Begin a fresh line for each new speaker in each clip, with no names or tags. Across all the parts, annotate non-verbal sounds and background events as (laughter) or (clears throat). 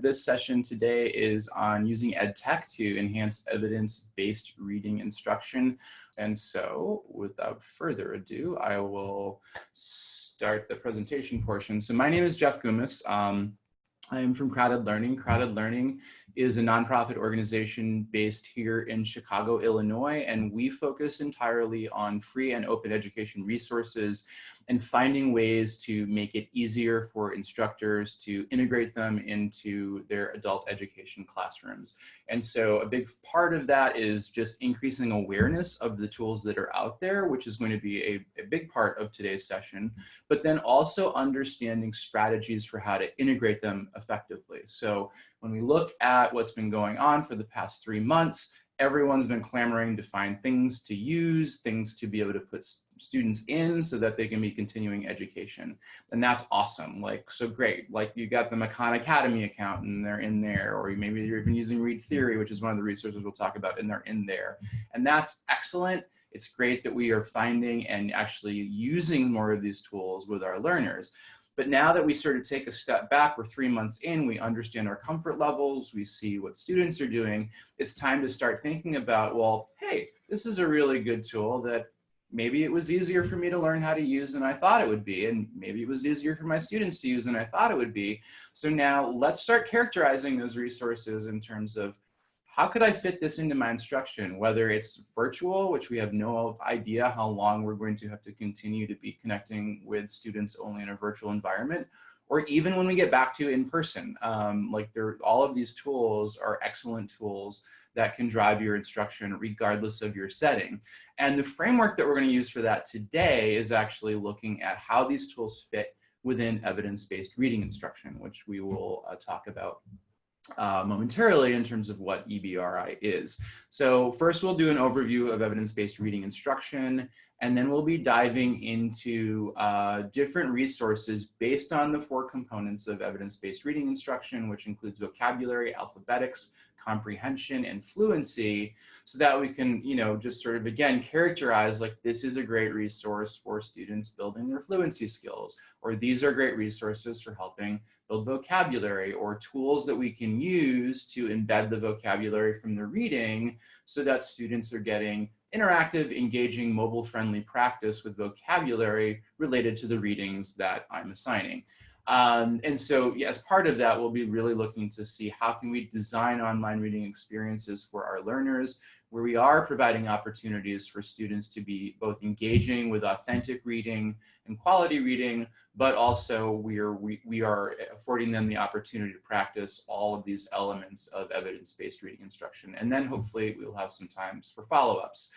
This session today is on using EdTech to enhance evidence-based reading instruction. And so without further ado, I will start the presentation portion. So my name is Jeff Goumas. Um, I am from CrowdEd Learning. CrowdEd Learning is a nonprofit organization based here in Chicago, Illinois, and we focus entirely on free and open education resources and finding ways to make it easier for instructors to integrate them into their adult education classrooms. And so a big part of that is just increasing awareness of the tools that are out there, which is going to be a, a big part of today's session, but then also understanding strategies for how to integrate them effectively. So when we look at what's been going on for the past three months, everyone's been clamoring to find things to use, things to be able to put students in so that they can be continuing education. And that's awesome. Like, so great. Like you got the Khan Academy account and they're in there, or maybe you're even using Read Theory, which is one of the resources we'll talk about and they're in there. And that's excellent. It's great that we are finding and actually using more of these tools with our learners. But now that we sort of take a step back, we're three months in, we understand our comfort levels, we see what students are doing, it's time to start thinking about, well, hey, this is a really good tool that maybe it was easier for me to learn how to use than I thought it would be, and maybe it was easier for my students to use than I thought it would be. So now let's start characterizing those resources in terms of how could I fit this into my instruction, whether it's virtual, which we have no idea how long we're going to have to continue to be connecting with students only in a virtual environment, or even when we get back to in person. Um, like there, all of these tools are excellent tools that can drive your instruction regardless of your setting. And the framework that we're gonna use for that today is actually looking at how these tools fit within evidence-based reading instruction, which we will uh, talk about uh, momentarily in terms of what EBRI is. So first we'll do an overview of evidence-based reading instruction, and then we'll be diving into uh, different resources based on the four components of evidence-based reading instruction, which includes vocabulary, alphabetics, comprehension, and fluency, so that we can, you know, just sort of, again, characterize like this is a great resource for students building their fluency skills, or these are great resources for helping build vocabulary or tools that we can use to embed the vocabulary from the reading so that students are getting interactive, engaging, mobile-friendly practice with vocabulary related to the readings that I'm assigning. Um, and so yeah, as part of that, we'll be really looking to see how can we design online reading experiences for our learners where we are providing opportunities for students to be both engaging with authentic reading and quality reading, but also we are, we, we are affording them the opportunity to practice all of these elements of evidence-based reading instruction. And then hopefully we'll have some times for follow-ups.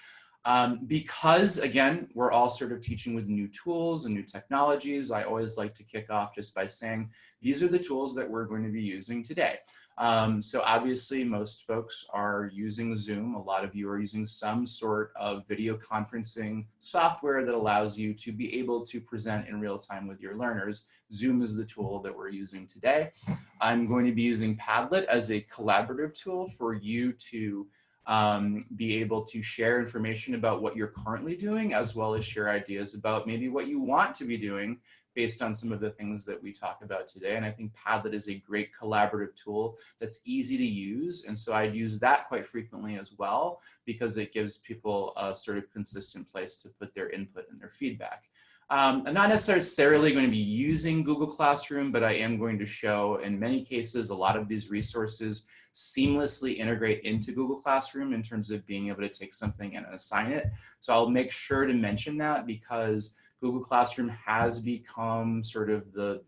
Um, because again, we're all sort of teaching with new tools and new technologies, I always like to kick off just by saying, these are the tools that we're going to be using today. Um, so obviously most folks are using Zoom. A lot of you are using some sort of video conferencing software that allows you to be able to present in real time with your learners. Zoom is the tool that we're using today. I'm going to be using Padlet as a collaborative tool for you to um, be able to share information about what you're currently doing, as well as share ideas about maybe what you want to be doing based on some of the things that we talk about today. And I think Padlet is a great collaborative tool that's easy to use. And so I'd use that quite frequently as well, because it gives people a sort of consistent place to put their input and their feedback. Um, I'm not necessarily going to be using Google Classroom, but I am going to show in many cases, a lot of these resources seamlessly integrate into Google Classroom in terms of being able to take something and assign it. So I'll make sure to mention that because Google Classroom has become sort of the,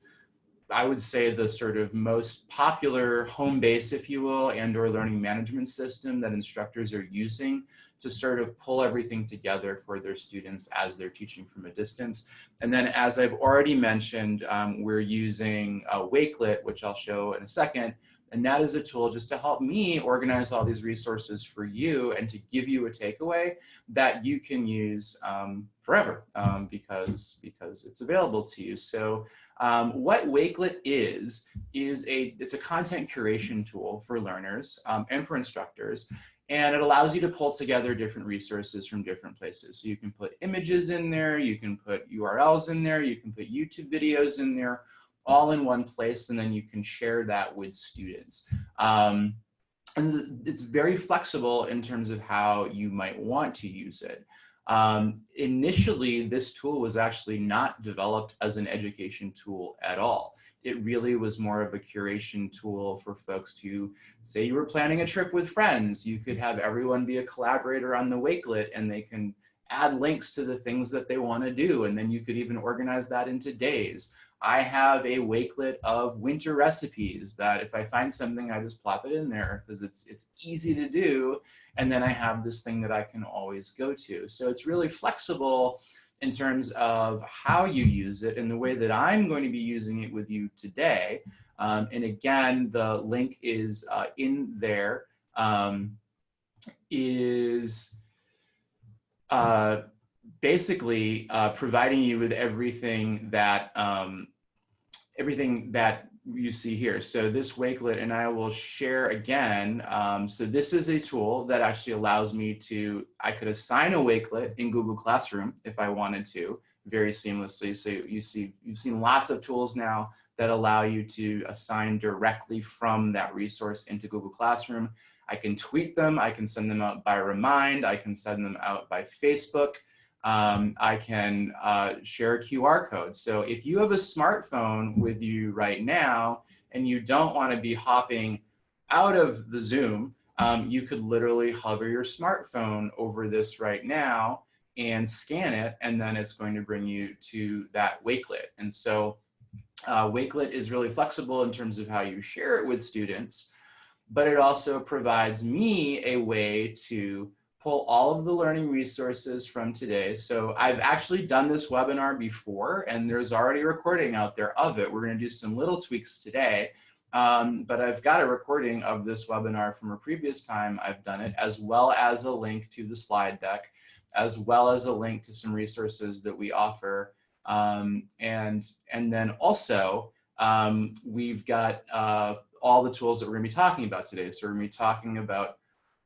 I would say the sort of most popular home base, if you will, and or learning management system that instructors are using to sort of pull everything together for their students as they're teaching from a distance. And then as I've already mentioned, um, we're using uh, Wakelet, which I'll show in a second, and that is a tool just to help me organize all these resources for you and to give you a takeaway that you can use um, forever um, because, because it's available to you. So um, what Wakelet is, is a, it's a content curation tool for learners um, and for instructors. And it allows you to pull together different resources from different places. So you can put images in there, you can put URLs in there, you can put YouTube videos in there, all in one place and then you can share that with students. Um, and it's very flexible in terms of how you might want to use it. Um, initially, this tool was actually not developed as an education tool at all. It really was more of a curation tool for folks to say you were planning a trip with friends. You could have everyone be a collaborator on the Wakelet and they can add links to the things that they want to do. And then you could even organize that into days. I have a wakelet of winter recipes that if I find something, I just plop it in there because it's, it's easy to do. And then I have this thing that I can always go to. So it's really flexible in terms of how you use it and the way that I'm going to be using it with you today. Um, and again, the link is uh, in there. Um, is uh, basically uh, providing you with everything that um, everything that you see here. So this Wakelet, and I will share again. Um, so this is a tool that actually allows me to, I could assign a Wakelet in Google Classroom if I wanted to very seamlessly. So you see, you've seen lots of tools now that allow you to assign directly from that resource into Google Classroom. I can tweet them, I can send them out by Remind, I can send them out by Facebook um, I can uh, share a QR code. So if you have a smartphone with you right now and you don't want to be hopping out of the Zoom, um, you could literally hover your smartphone over this right now and scan it, and then it's going to bring you to that Wakelet. And so uh, Wakelet is really flexible in terms of how you share it with students, but it also provides me a way to pull all of the learning resources from today. So I've actually done this webinar before and there's already a recording out there of it. We're gonna do some little tweaks today, um, but I've got a recording of this webinar from a previous time I've done it, as well as a link to the slide deck, as well as a link to some resources that we offer. Um, and, and then also, um, we've got uh, all the tools that we're gonna be talking about today. So we're gonna be talking about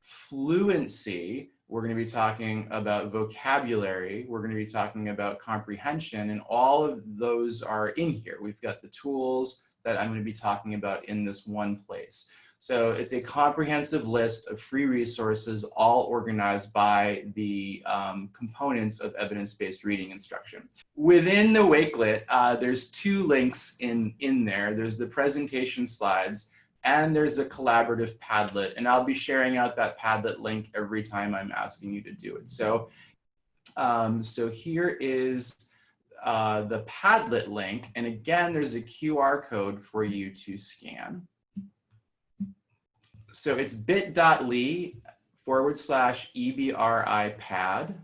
fluency, we're going to be talking about vocabulary, we're going to be talking about comprehension, and all of those are in here. We've got the tools that I'm going to be talking about in this one place. So it's a comprehensive list of free resources, all organized by the um, components of evidence-based reading instruction. Within the Wakelet, uh, there's two links in, in there. There's the presentation slides, and there's a collaborative Padlet. And I'll be sharing out that Padlet link every time I'm asking you to do it. So, um, so here is uh, the Padlet link. And again, there's a QR code for you to scan. So it's bit.ly forward slash EBRI pad.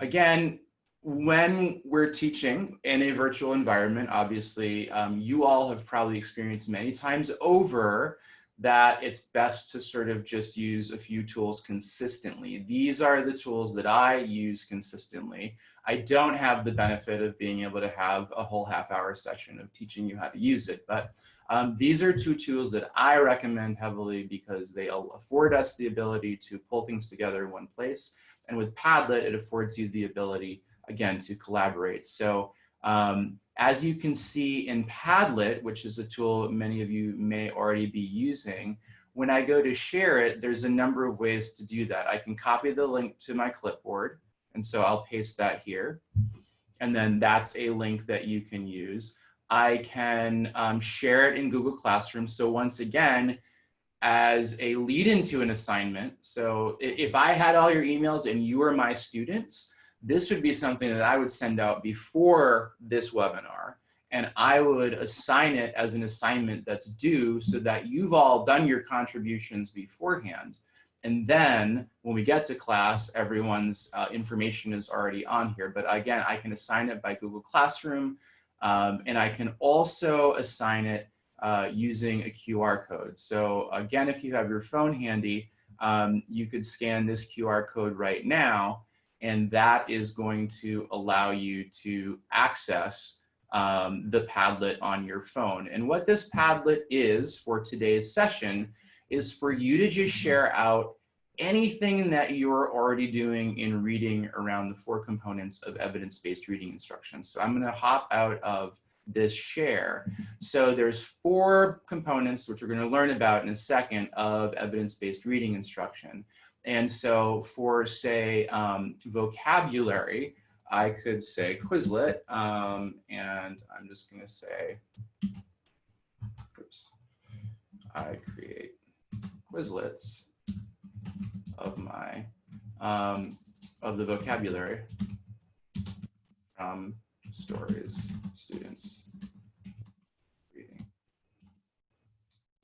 Again, when we're teaching in a virtual environment, obviously, um, you all have probably experienced many times over that it's best to sort of just use a few tools consistently. These are the tools that I use consistently. I don't have the benefit of being able to have a whole half hour session of teaching you how to use it, but um, these are two tools that I recommend heavily because they afford us the ability to pull things together in one place. And with Padlet, it affords you the ability again, to collaborate. So um, as you can see in Padlet, which is a tool many of you may already be using, when I go to share it, there's a number of ways to do that. I can copy the link to my clipboard, and so I'll paste that here. And then that's a link that you can use. I can um, share it in Google Classroom. So once again, as a lead into an assignment, so if I had all your emails and you were my students, this would be something that I would send out before this webinar and I would assign it as an assignment that's due so that you've all done your contributions beforehand. And then when we get to class, everyone's uh, information is already on here. But again, I can assign it by Google Classroom um, and I can also assign it uh, using a QR code. So again, if you have your phone handy, um, you could scan this QR code right now and that is going to allow you to access um, the Padlet on your phone. And what this Padlet is for today's session is for you to just share out anything that you're already doing in reading around the four components of evidence-based reading instruction. So I'm gonna hop out of this share. So there's four components, which we're gonna learn about in a second, of evidence-based reading instruction. And so for say um, vocabulary, I could say Quizlet, um, and I'm just gonna say, oops, I create Quizlets of my, um, of the vocabulary from stories, students, reading.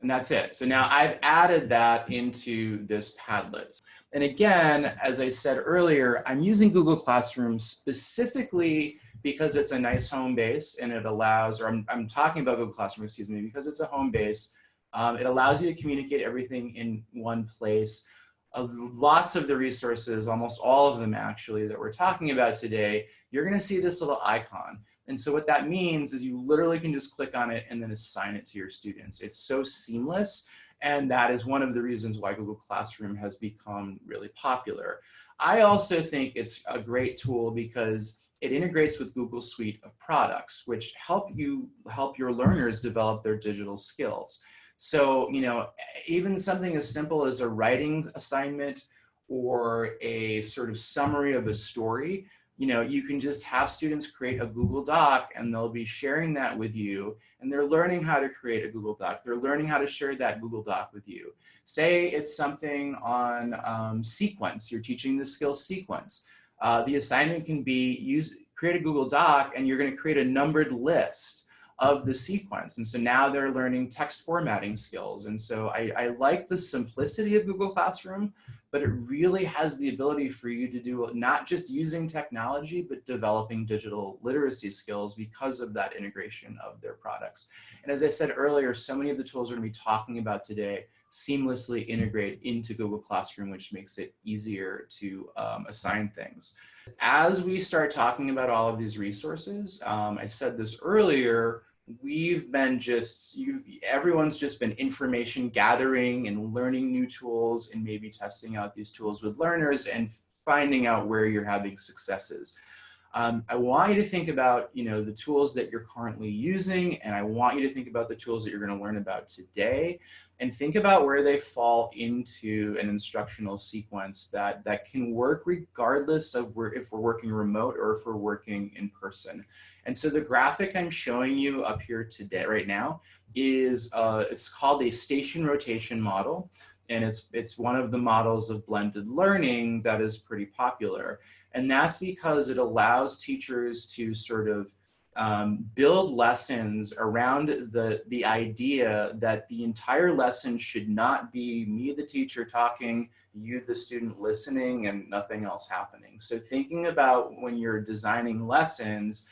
And that's it. So now I've added that into this Padlet. And again, as I said earlier, I'm using Google Classroom specifically because it's a nice home base and it allows, or I'm, I'm talking about Google Classroom, excuse me, because it's a home base. Um, it allows you to communicate everything in one place. Uh, lots of the resources, almost all of them actually, that we're talking about today, you're gonna see this little icon. And so what that means is you literally can just click on it and then assign it to your students. It's so seamless. And that is one of the reasons why Google Classroom has become really popular. I also think it's a great tool because it integrates with Google Suite of products, which help you help your learners develop their digital skills. So, you know, even something as simple as a writing assignment or a sort of summary of a story you know, you can just have students create a Google Doc and they'll be sharing that with you and they're learning how to create a Google Doc. They're learning how to share that Google Doc with you. Say it's something on um, sequence, you're teaching the skill sequence. Uh, the assignment can be use create a Google Doc and you're gonna create a numbered list of the sequence. And so now they're learning text formatting skills. And so I, I like the simplicity of Google Classroom, but it really has the ability for you to do not just using technology, but developing digital literacy skills because of that integration of their products. And as I said earlier, so many of the tools we're gonna be talking about today seamlessly integrate into Google Classroom, which makes it easier to um, assign things. As we start talking about all of these resources, um, I said this earlier, we've been just, you, everyone's just been information gathering and learning new tools and maybe testing out these tools with learners and finding out where you're having successes. Um, I want you to think about, you know, the tools that you're currently using, and I want you to think about the tools that you're going to learn about today, and think about where they fall into an instructional sequence that, that can work regardless of where, if we're working remote or if we're working in person. And so the graphic I'm showing you up here today, right now, is, uh, it's called a station rotation model and it's it's one of the models of blended learning that is pretty popular. And that's because it allows teachers to sort of um, build lessons around the the idea that the entire lesson should not be me the teacher talking you the student listening and nothing else happening. So thinking about when you're designing lessons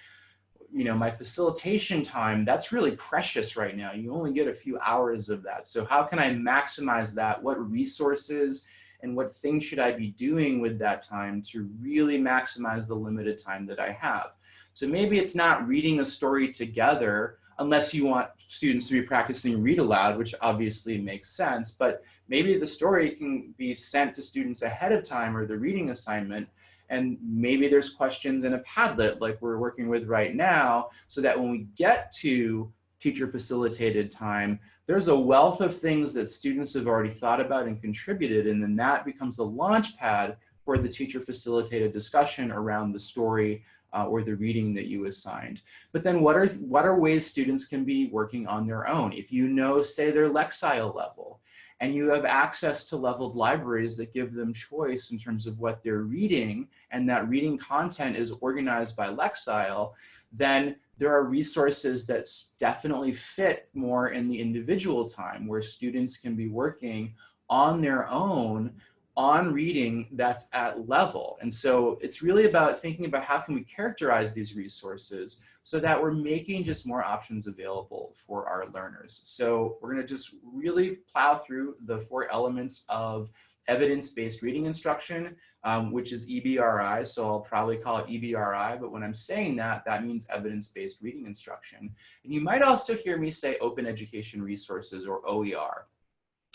you know, my facilitation time, that's really precious right now. You only get a few hours of that. So how can I maximize that? What resources and what things should I be doing with that time to really maximize the limited time that I have? So maybe it's not reading a story together unless you want students to be practicing read aloud, which obviously makes sense, but maybe the story can be sent to students ahead of time or the reading assignment and maybe there's questions in a Padlet like we're working with right now, so that when we get to teacher facilitated time, there's a wealth of things that students have already thought about and contributed, and then that becomes a launch pad for the teacher facilitated discussion around the story uh, or the reading that you assigned. But then what are, what are ways students can be working on their own? If you know, say their Lexile level, and you have access to leveled libraries that give them choice in terms of what they're reading, and that reading content is organized by Lexile, then there are resources that definitely fit more in the individual time where students can be working on their own on reading that's at level. And so it's really about thinking about how can we characterize these resources so that we're making just more options available for our learners. So we're gonna just really plow through the four elements of evidence-based reading instruction, um, which is EBRI. So I'll probably call it EBRI, but when I'm saying that, that means evidence-based reading instruction. And you might also hear me say open education resources or OER.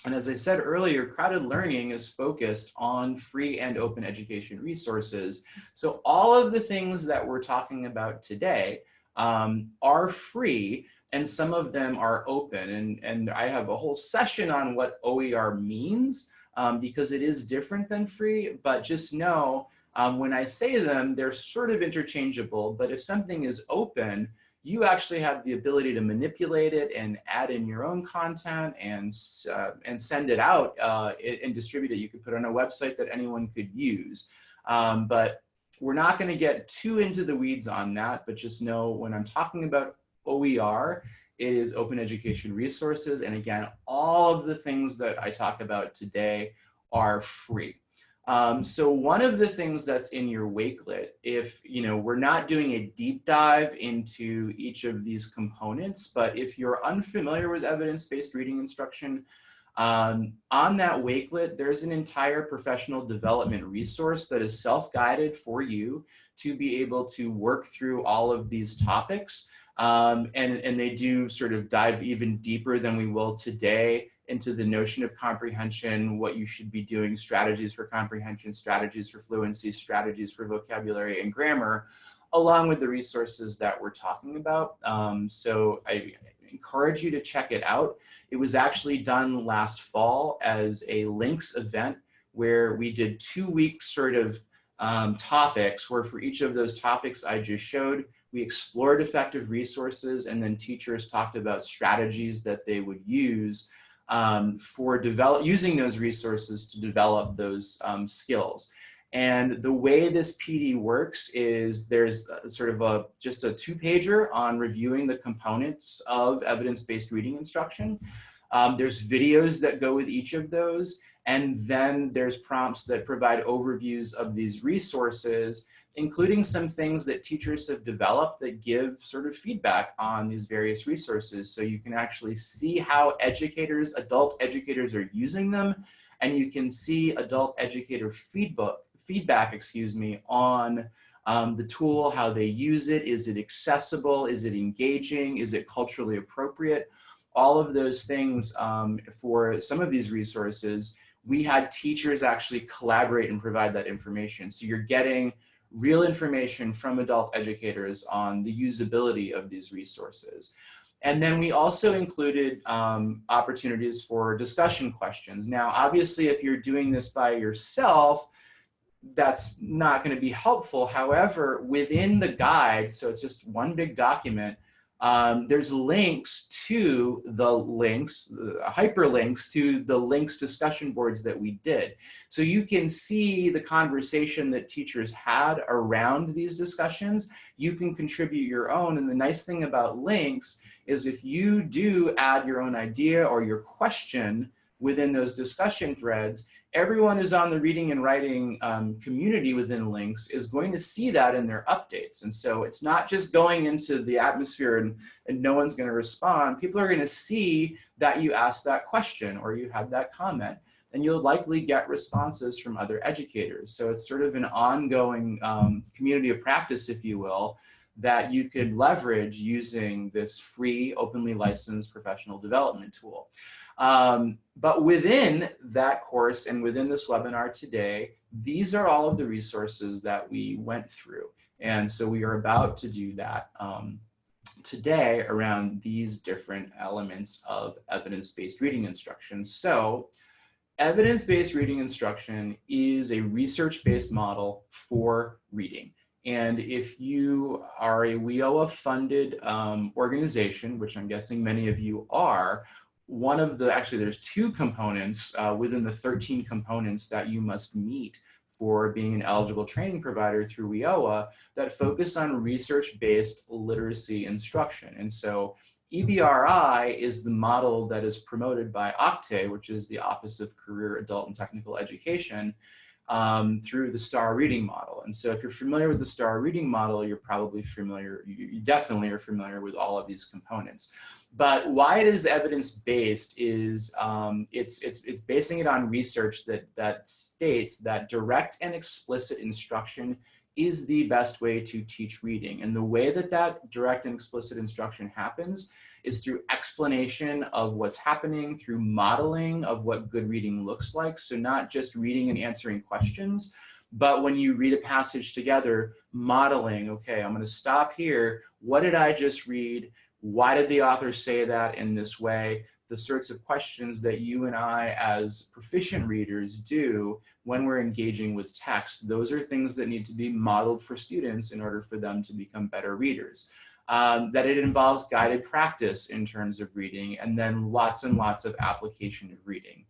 And as I said earlier, CrowdEd Learning is focused on free and open education resources. So all of the things that we're talking about today um, are free and some of them are open. And, and I have a whole session on what OER means um, because it is different than free, but just know um, when I say them, they're sort of interchangeable, but if something is open, you actually have the ability to manipulate it and add in your own content and, uh, and send it out uh, and distribute it. You could put it on a website that anyone could use. Um, but we're not gonna get too into the weeds on that, but just know when I'm talking about OER, it is open education resources. And again, all of the things that I talk about today are free. Um, so one of the things that's in your Wakelet, if you know we're not doing a deep dive into each of these components, but if you're unfamiliar with evidence-based reading instruction, um, on that Wakelet, there's an entire professional development resource that is self-guided for you to be able to work through all of these topics. Um, and, and they do sort of dive even deeper than we will today into the notion of comprehension, what you should be doing, strategies for comprehension, strategies for fluency, strategies for vocabulary and grammar, along with the resources that we're talking about. Um, so I encourage you to check it out. It was actually done last fall as a LINCS event where we did two weeks sort of um, topics where for each of those topics I just showed, we explored effective resources and then teachers talked about strategies that they would use um, for develop, using those resources to develop those um, skills. And the way this PD works is there's sort of a just a two pager on reviewing the components of evidence-based reading instruction. Um, there's videos that go with each of those. And then there's prompts that provide overviews of these resources including some things that teachers have developed that give sort of feedback on these various resources. So you can actually see how educators, adult educators are using them, and you can see adult educator feedback, feedback excuse me, on um, the tool, how they use it, is it accessible, is it engaging, is it culturally appropriate? All of those things um, for some of these resources, we had teachers actually collaborate and provide that information. So you're getting real information from adult educators on the usability of these resources. And then we also included um, opportunities for discussion questions. Now, obviously, if you're doing this by yourself, that's not going to be helpful. However, within the guide, so it's just one big document, um, there's links to the LINCS, uh, hyperlinks to the LINCS discussion boards that we did. So you can see the conversation that teachers had around these discussions. You can contribute your own. And the nice thing about LINCS is if you do add your own idea or your question within those discussion threads, everyone who's on the reading and writing um, community within LINCS is going to see that in their updates. And so it's not just going into the atmosphere and, and no one's gonna respond. People are gonna see that you asked that question or you had that comment and you'll likely get responses from other educators. So it's sort of an ongoing um, community of practice, if you will, that you could leverage using this free, openly licensed professional development tool. Um, but within that course and within this webinar today, these are all of the resources that we went through. And so we are about to do that um, today around these different elements of evidence-based reading instruction. So evidence-based reading instruction is a research-based model for reading. And if you are a WIOA funded um, organization, which I'm guessing many of you are, one of the, actually there's two components uh, within the 13 components that you must meet for being an eligible training provider through WIOA that focus on research-based literacy instruction. And so EBRI is the model that is promoted by OCTAE, which is the Office of Career Adult and Technical Education, um, through the STAR reading model. And so if you're familiar with the STAR reading model, you're probably familiar, you definitely are familiar with all of these components. But why it is evidence-based is um, it's, it's, it's basing it on research that, that states that direct and explicit instruction is the best way to teach reading. And the way that that direct and explicit instruction happens is through explanation of what's happening, through modeling of what good reading looks like. So not just reading and answering questions, But when you read a passage together, modeling, okay, I'm going to stop here. What did I just read? Why did the author say that in this way? The sorts of questions that you and I as proficient readers do when we're engaging with text, those are things that need to be modeled for students in order for them to become better readers. Um, that it involves guided practice in terms of reading, and then lots and lots of application of reading.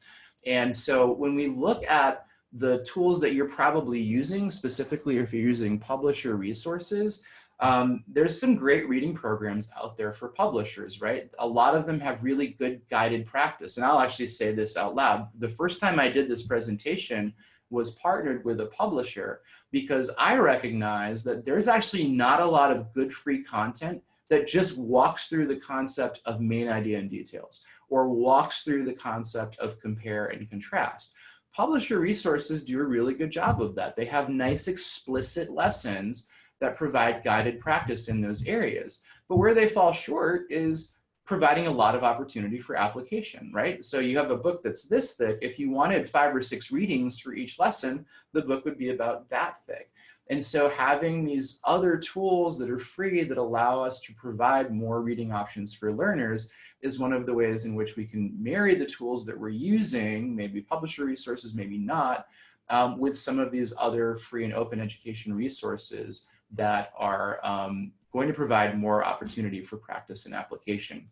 And so when we look at the tools that you're probably using, specifically if you're using publisher resources, um, there's some great reading programs out there for publishers, right? A lot of them have really good guided practice. And I'll actually say this out loud. The first time I did this presentation was partnered with a publisher because I recognize that there's actually not a lot of good free content that just walks through the concept of main idea and details or walks through the concept of compare and contrast. Publisher resources do a really good job of that. They have nice explicit lessons that provide guided practice in those areas. But where they fall short is providing a lot of opportunity for application, right? So you have a book that's this thick. If you wanted five or six readings for each lesson, the book would be about that thick. And so having these other tools that are free that allow us to provide more reading options for learners is one of the ways in which we can marry the tools that we're using, maybe publisher resources, maybe not, um, with some of these other free and open education resources that are um, going to provide more opportunity for practice and application.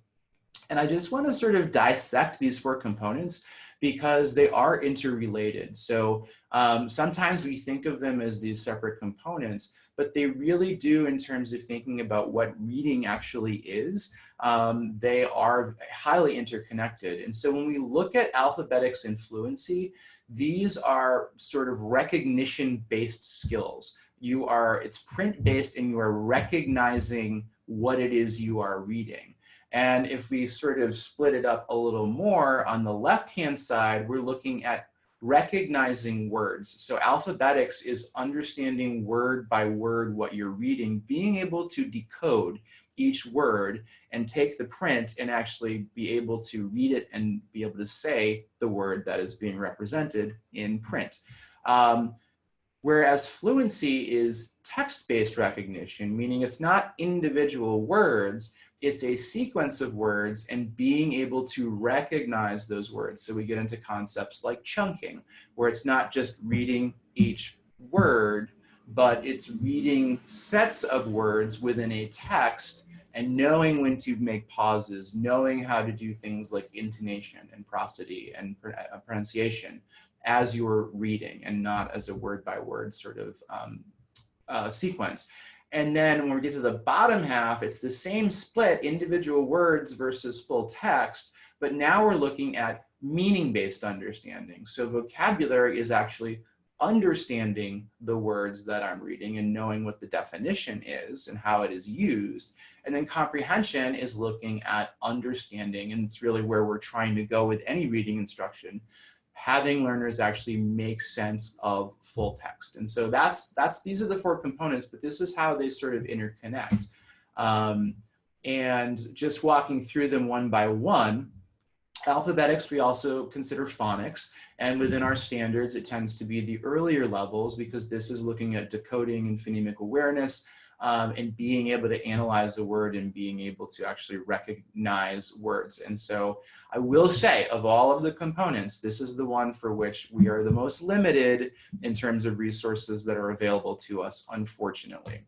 And I just want to sort of dissect these four components because they are interrelated. So um, sometimes we think of them as these separate components, but they really do in terms of thinking about what reading actually is. Um, they are highly interconnected. And so when we look at alphabetics and fluency, these are sort of recognition-based skills you are, it's print based and you are recognizing what it is you are reading. And if we sort of split it up a little more, on the left-hand side, we're looking at recognizing words. So alphabetics is understanding word by word what you're reading, being able to decode each word and take the print and actually be able to read it and be able to say the word that is being represented in print. Um, Whereas fluency is text-based recognition, meaning it's not individual words, it's a sequence of words and being able to recognize those words. So we get into concepts like chunking, where it's not just reading each word, but it's reading sets of words within a text and knowing when to make pauses, knowing how to do things like intonation and prosody and uh, pronunciation as you're reading and not as a word by word sort of um, uh, sequence. And then when we get to the bottom half, it's the same split, individual words versus full text, but now we're looking at meaning-based understanding. So vocabulary is actually understanding the words that I'm reading and knowing what the definition is and how it is used. And then comprehension is looking at understanding, and it's really where we're trying to go with any reading instruction, having learners actually make sense of full text. And so that's, that's these are the four components, but this is how they sort of interconnect. Um, and just walking through them one by one, alphabetics, we also consider phonics. And within our standards, it tends to be the earlier levels because this is looking at decoding and phonemic awareness um, and being able to analyze the word and being able to actually recognize words. And so I will say of all of the components, this is the one for which we are the most limited in terms of resources that are available to us, unfortunately.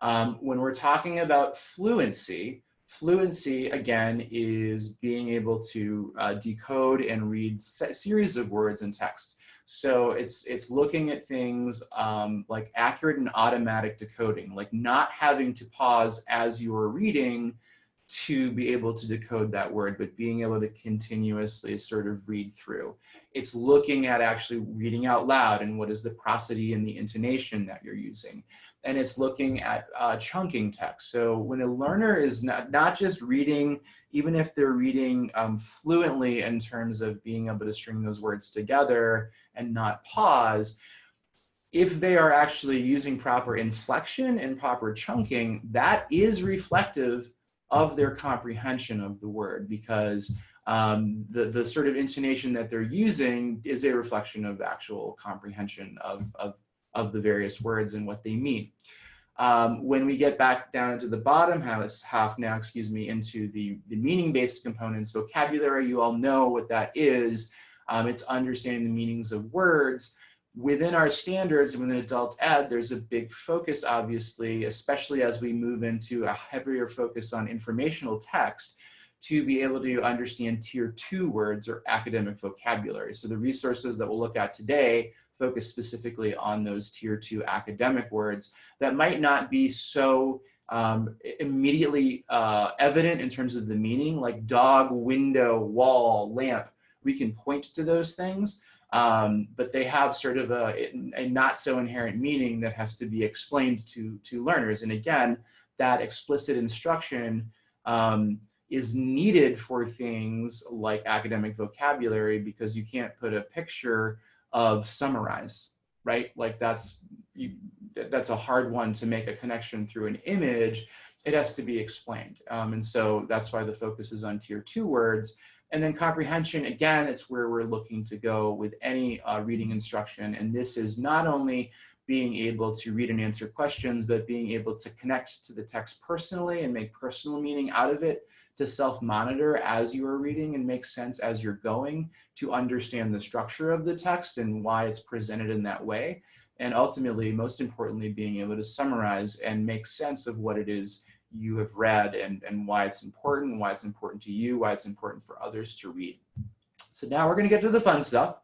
Um, when we're talking about fluency, fluency again is being able to uh, decode and read series of words and text. So it's, it's looking at things um, like accurate and automatic decoding, like not having to pause as you are reading to be able to decode that word, but being able to continuously sort of read through. It's looking at actually reading out loud and what is the prosody and the intonation that you're using. And it's looking at uh, chunking text. So when a learner is not, not just reading, even if they're reading um, fluently in terms of being able to string those words together and not pause, if they are actually using proper inflection and proper chunking, that is reflective of their comprehension of the word because um, the, the sort of intonation that they're using is a reflection of actual comprehension of, of, of the various words and what they mean. Um, when we get back down to the bottom half, half now, excuse me, into the, the meaning-based components, vocabulary, you all know what that is. Um, it's understanding the meanings of words. Within our standards, within adult ed, there's a big focus, obviously, especially as we move into a heavier focus on informational text, to be able to understand tier two words or academic vocabulary. So the resources that we'll look at today focus specifically on those tier two academic words that might not be so um, immediately uh, evident in terms of the meaning, like dog, window, wall, lamp. We can point to those things, um, but they have sort of a, a not so inherent meaning that has to be explained to, to learners. And again, that explicit instruction um, is needed for things like academic vocabulary because you can't put a picture of summarize, right? Like that's, you, that's a hard one to make a connection through an image. It has to be explained. Um, and so that's why the focus is on tier two words. And then comprehension, again, it's where we're looking to go with any uh, reading instruction. And this is not only being able to read and answer questions, but being able to connect to the text personally and make personal meaning out of it to self-monitor as you are reading and make sense as you're going to understand the structure of the text and why it's presented in that way. And ultimately, most importantly, being able to summarize and make sense of what it is you have read and, and why it's important, why it's important to you, why it's important for others to read. So now we're gonna get to the fun stuff.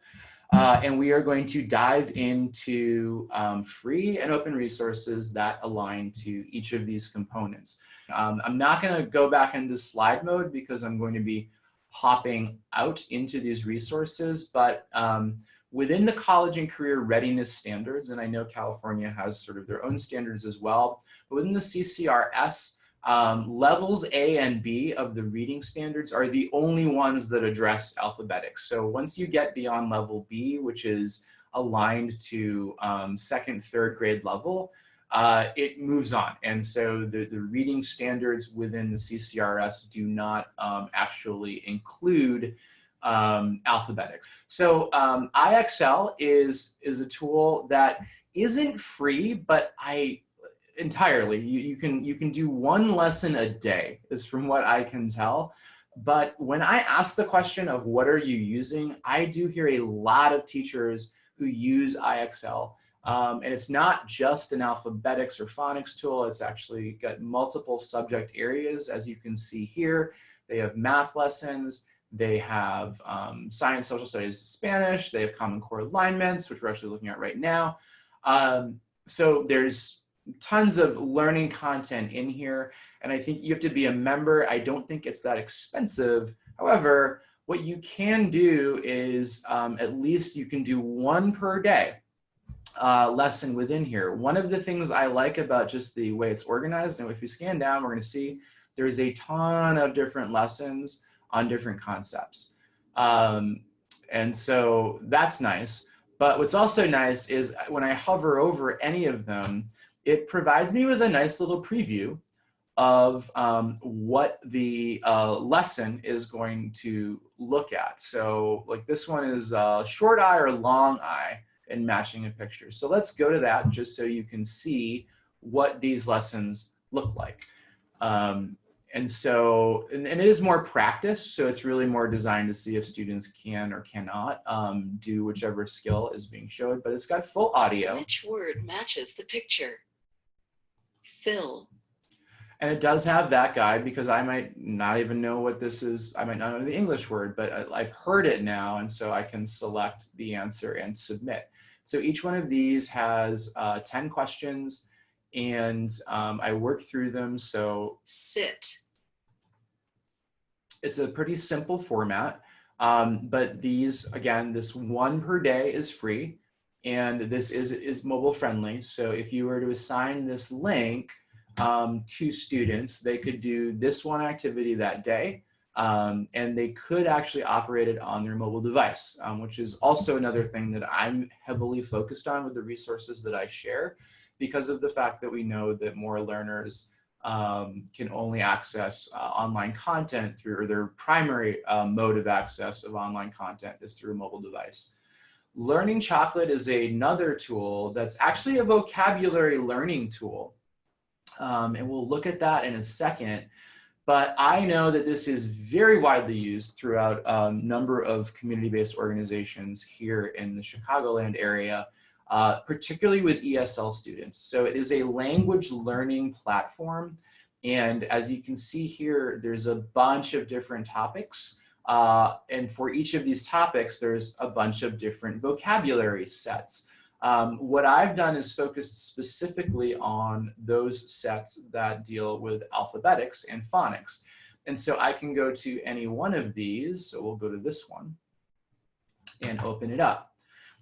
Uh, and we are going to dive into um, free and open resources that align to each of these components. Um, I'm not going to go back into slide mode because I'm going to be hopping out into these resources, but um, within the college and career readiness standards, and I know California has sort of their own standards as well, but within the CCRS, um, levels A and B of the reading standards are the only ones that address alphabetics. So once you get beyond level B, which is aligned to um, second, third grade level, uh, it moves on. And so the, the reading standards within the CCRS do not um, actually include um, alphabetics. So um, IXL is, is a tool that isn't free, but I entirely, you, you, can, you can do one lesson a day is from what I can tell. But when I ask the question of what are you using, I do hear a lot of teachers who use IXL um, and it's not just an alphabetics or phonics tool, it's actually got multiple subject areas, as you can see here. They have math lessons, they have um, science, social studies, Spanish, they have Common Core alignments, which we're actually looking at right now. Um, so there's tons of learning content in here, and I think you have to be a member. I don't think it's that expensive. However, what you can do is um, at least you can do one per day uh, lesson within here. One of the things I like about just the way it's organized, and if we scan down, we're gonna see there's a ton of different lessons on different concepts. Um, and so that's nice. But what's also nice is when I hover over any of them, it provides me with a nice little preview of um, what the uh, lesson is going to look at. So like this one is uh, short eye or long eye and matching a picture. So let's go to that just so you can see what these lessons look like. Um, and so, and, and, it is more practice. So it's really more designed to see if students can or cannot um, do whichever skill is being showed, but it's got full audio.
Which word matches the picture? Fill.
And it does have that guide because I might not even know what this is. I might not know the English word, but I've heard it now. And so I can select the answer and submit. So each one of these has uh, 10 questions and um, I worked through them. So
sit.
It's a pretty simple format, um, but these, again, this one per day is free and this is, is mobile friendly. So if you were to assign this link um, to students, they could do this one activity that day um, and they could actually operate it on their mobile device, um, which is also another thing that I'm heavily focused on with the resources that I share because of the fact that we know that more learners um, can only access uh, online content through their primary uh, mode of access of online content is through a mobile device. Learning Chocolate is another tool that's actually a vocabulary learning tool. Um, and we'll look at that in a second. But I know that this is very widely used throughout a number of community-based organizations here in the Chicagoland area, uh, particularly with ESL students. So it is a language learning platform. And as you can see here, there's a bunch of different topics. Uh, and for each of these topics, there's a bunch of different vocabulary sets. Um, what I've done is focused specifically on those sets that deal with alphabetics and phonics. And so I can go to any one of these. So we'll go to this one and open it up.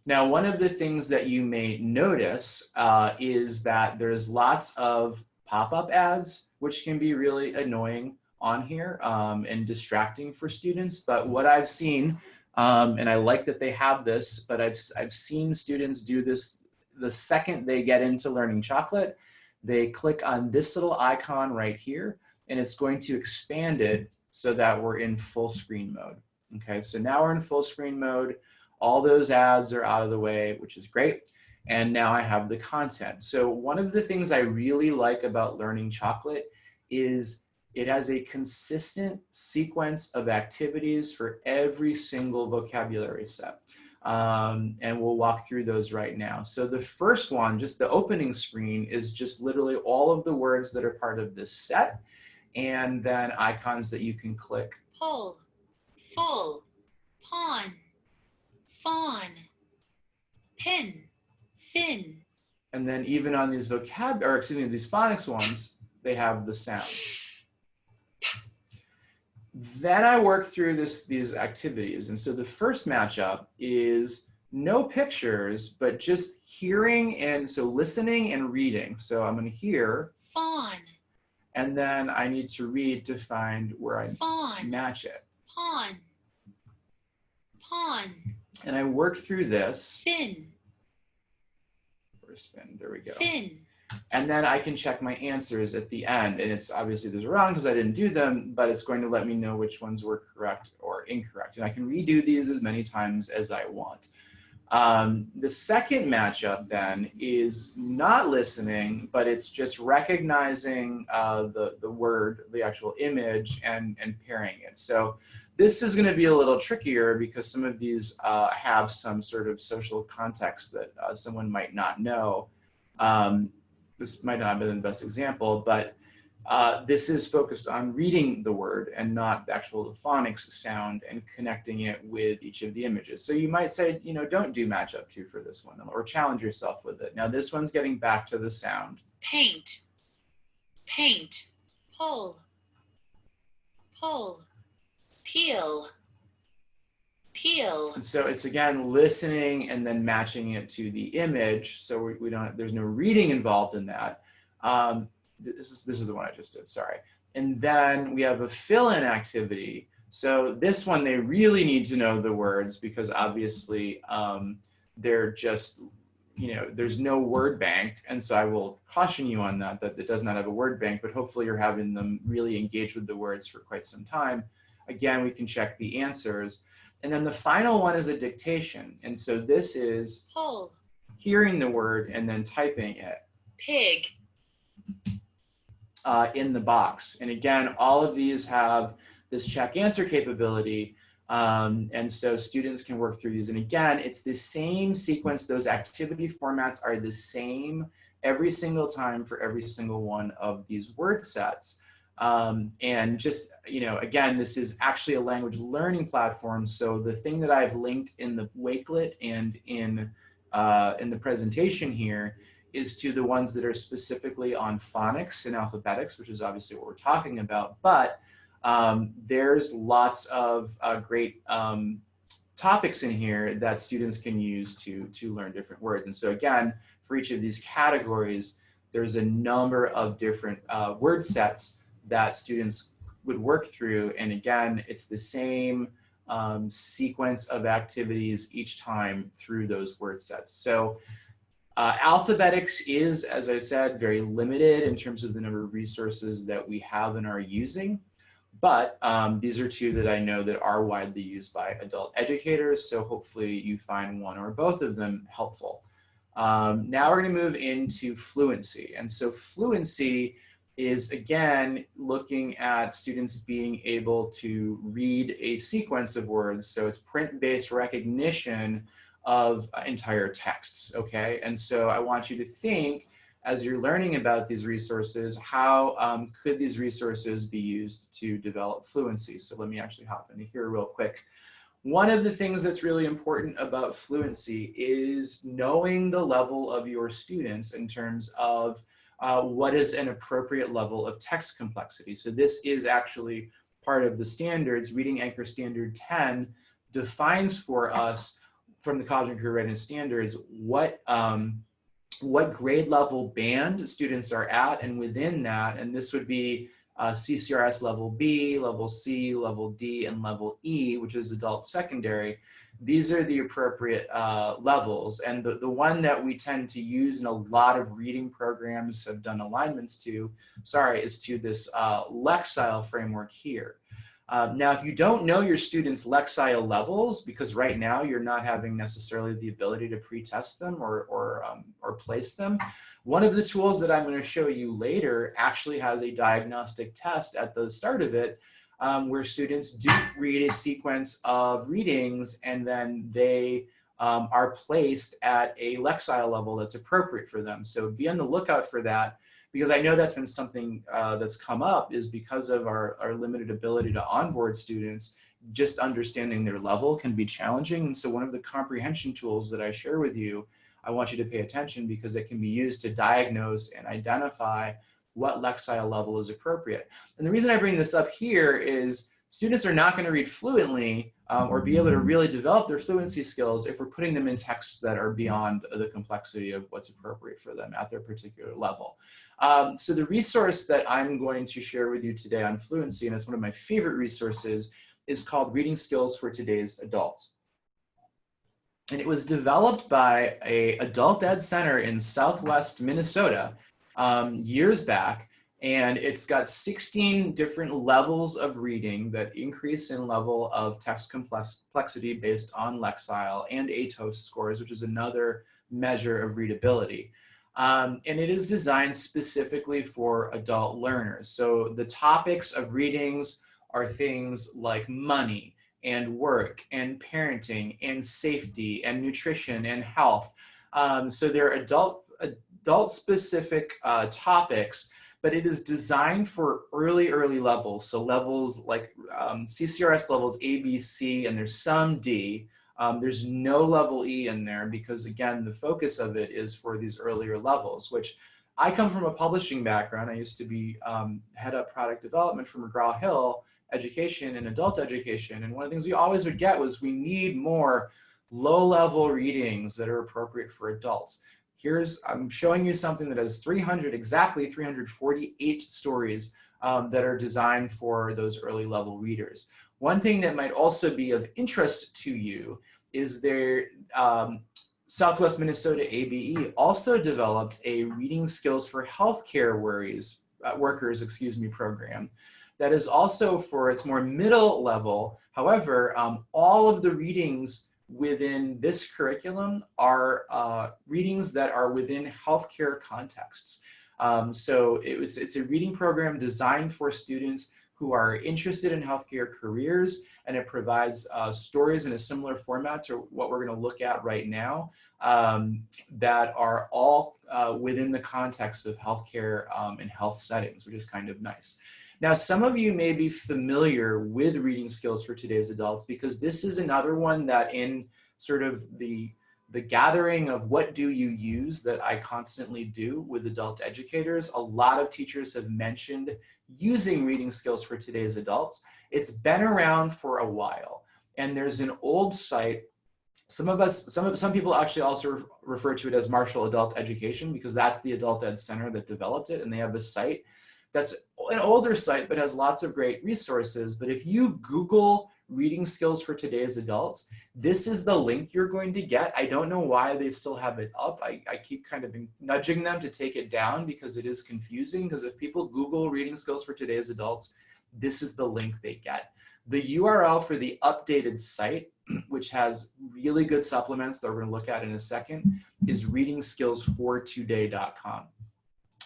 Now, one of the things that you may notice uh, is that there's lots of pop-up ads, which can be really annoying on here um, and distracting for students. But what I've seen, um, and I like that they have this, but I've, I've seen students do this the second they get into learning chocolate, they click on this little icon right here, and it's going to expand it so that we're in full screen mode. Okay, so now we're in full screen mode. All those ads are out of the way, which is great. And now I have the content. So one of the things I really like about learning chocolate is it has a consistent sequence of activities for every single vocabulary set. Um, and we'll walk through those right now. So the first one, just the opening screen, is just literally all of the words that are part of this set, and then icons that you can click.
Pull, full, pawn, fawn, pin, fin.
And then even on these vocab, or excuse me, these phonics ones, they have the sound. (laughs) Then I work through this, these activities. And so the first matchup is no pictures, but just hearing and so listening and reading. So I'm gonna hear.
Fawn.
And then I need to read to find where I
Fawn.
match it.
Pawn. Pawn.
And I work through this.
Fin.
Or spin, there we go.
Fin.
And then I can check my answers at the end. And it's obviously there's wrong because I didn't do them, but it's going to let me know which ones were correct or incorrect. And I can redo these as many times as I want. Um, the second matchup then is not listening, but it's just recognizing uh, the, the word, the actual image and, and pairing it. So this is gonna be a little trickier because some of these uh, have some sort of social context that uh, someone might not know. Um, this might not have been the best example, but uh, this is focused on reading the word and not the actual phonics sound and connecting it with each of the images. So you might say, you know, don't do matchup two for this one or challenge yourself with it. Now this one's getting back to the sound.
Paint. Paint. Pull. Pull. Peel. Peel.
And so it's again listening and then matching it to the image. So we, we don't, there's no reading involved in that. Um, this is, this is the one I just did, sorry. And then we have a fill-in activity. So this one, they really need to know the words because obviously um, they're just, you know, there's no word bank. And so I will caution you on that, that it does not have a word bank, but hopefully you're having them really engage with the words for quite some time. Again, we can check the answers. And then the final one is a dictation. And so this is hearing the word and then typing it
Pig.
uh, in the box. And again, all of these have this check answer capability. Um, and so students can work through these. And again, it's the same sequence. Those activity formats are the same every single time for every single one of these word sets. Um, and just, you know, again, this is actually a language learning platform. So the thing that I've linked in the Wakelet and in, uh, in the presentation here is to the ones that are specifically on phonics and alphabetics, which is obviously what we're talking about. But um, there's lots of uh, great um, topics in here that students can use to, to learn different words. And so again, for each of these categories, there's a number of different uh, word sets that students would work through. And again, it's the same um, sequence of activities each time through those word sets. So uh, Alphabetics is, as I said, very limited in terms of the number of resources that we have and are using. But um, these are two that I know that are widely used by adult educators. So hopefully you find one or both of them helpful. Um, now we're gonna move into fluency. And so fluency is again, looking at students being able to read a sequence of words. So it's print-based recognition of entire texts, okay? And so I want you to think as you're learning about these resources, how um, could these resources be used to develop fluency? So let me actually hop into here real quick. One of the things that's really important about fluency is knowing the level of your students in terms of uh, what is an appropriate level of text complexity. So this is actually part of the standards. Reading Anchor Standard 10 defines for us from the College and Career Readiness Standards what um, what grade level band students are at and within that, and this would be uh, CCRS level B, level C, level D, and level E, which is adult secondary. These are the appropriate uh, levels. And the, the one that we tend to use in a lot of reading programs have done alignments to, sorry, is to this uh, Lexile framework here. Um, now, if you don't know your students' Lexile levels, because right now you're not having necessarily the ability to pre-test them or, or, um, or place them, one of the tools that I'm going to show you later actually has a diagnostic test at the start of it um, where students do read a sequence of readings and then they um, are placed at a Lexile level that's appropriate for them. So be on the lookout for that because I know that's been something uh, that's come up is because of our, our limited ability to onboard students, just understanding their level can be challenging. And so one of the comprehension tools that I share with you, I want you to pay attention because it can be used to diagnose and identify what Lexile level is appropriate. And the reason I bring this up here is students are not going to read fluently um, or be able to really develop their fluency skills if we're putting them in texts that are beyond the complexity of what's appropriate for them at their particular level. Um, so the resource that I'm going to share with you today on fluency, and it's one of my favorite resources, is called Reading Skills for Today's Adults. And it was developed by a adult ed center in Southwest Minnesota um, years back and it's got 16 different levels of reading that increase in level of text complexity based on Lexile and ATOS scores, which is another measure of readability. Um, and it is designed specifically for adult learners. So the topics of readings are things like money and work and parenting and safety and nutrition and health. Um, so they're adult, adult specific uh, topics but it is designed for early, early levels. So levels like um, CCRS levels A, B, C, and there's some D. Um, there's no level E in there because again, the focus of it is for these earlier levels, which I come from a publishing background. I used to be um, head of product development for McGraw-Hill education and adult education. And one of the things we always would get was we need more low level readings that are appropriate for adults here's, I'm showing you something that has 300, exactly 348 stories um, that are designed for those early level readers. One thing that might also be of interest to you is their um, Southwest Minnesota ABE also developed a reading skills for healthcare worries, uh, workers, excuse me, program that is also for its more middle level. However, um, all of the readings within this curriculum are uh, readings that are within healthcare contexts. Um, so it was, it's a reading program designed for students who are interested in healthcare careers, and it provides uh, stories in a similar format to what we're going to look at right now um, that are all uh, within the context of healthcare um, and health settings, which is kind of nice. Now, some of you may be familiar with reading skills for today's adults because this is another one that in sort of the the gathering of what do you use that I constantly do with adult educators, a lot of teachers have mentioned using reading skills for today's adults. It's been around for a while and there's an old site some of us, some of some people actually also refer to it as Marshall Adult Education because that's the Adult Ed Center that developed it, and they have a site that's an older site, but has lots of great resources. But if you Google reading skills for today's adults, this is the link you're going to get. I don't know why they still have it up. I, I keep kind of nudging them to take it down because it is confusing. Because if people Google reading skills for today's adults, this is the link they get. The URL for the updated site, (clears throat) which has really good supplements that we're gonna look at in a second, is readingskills4today.com.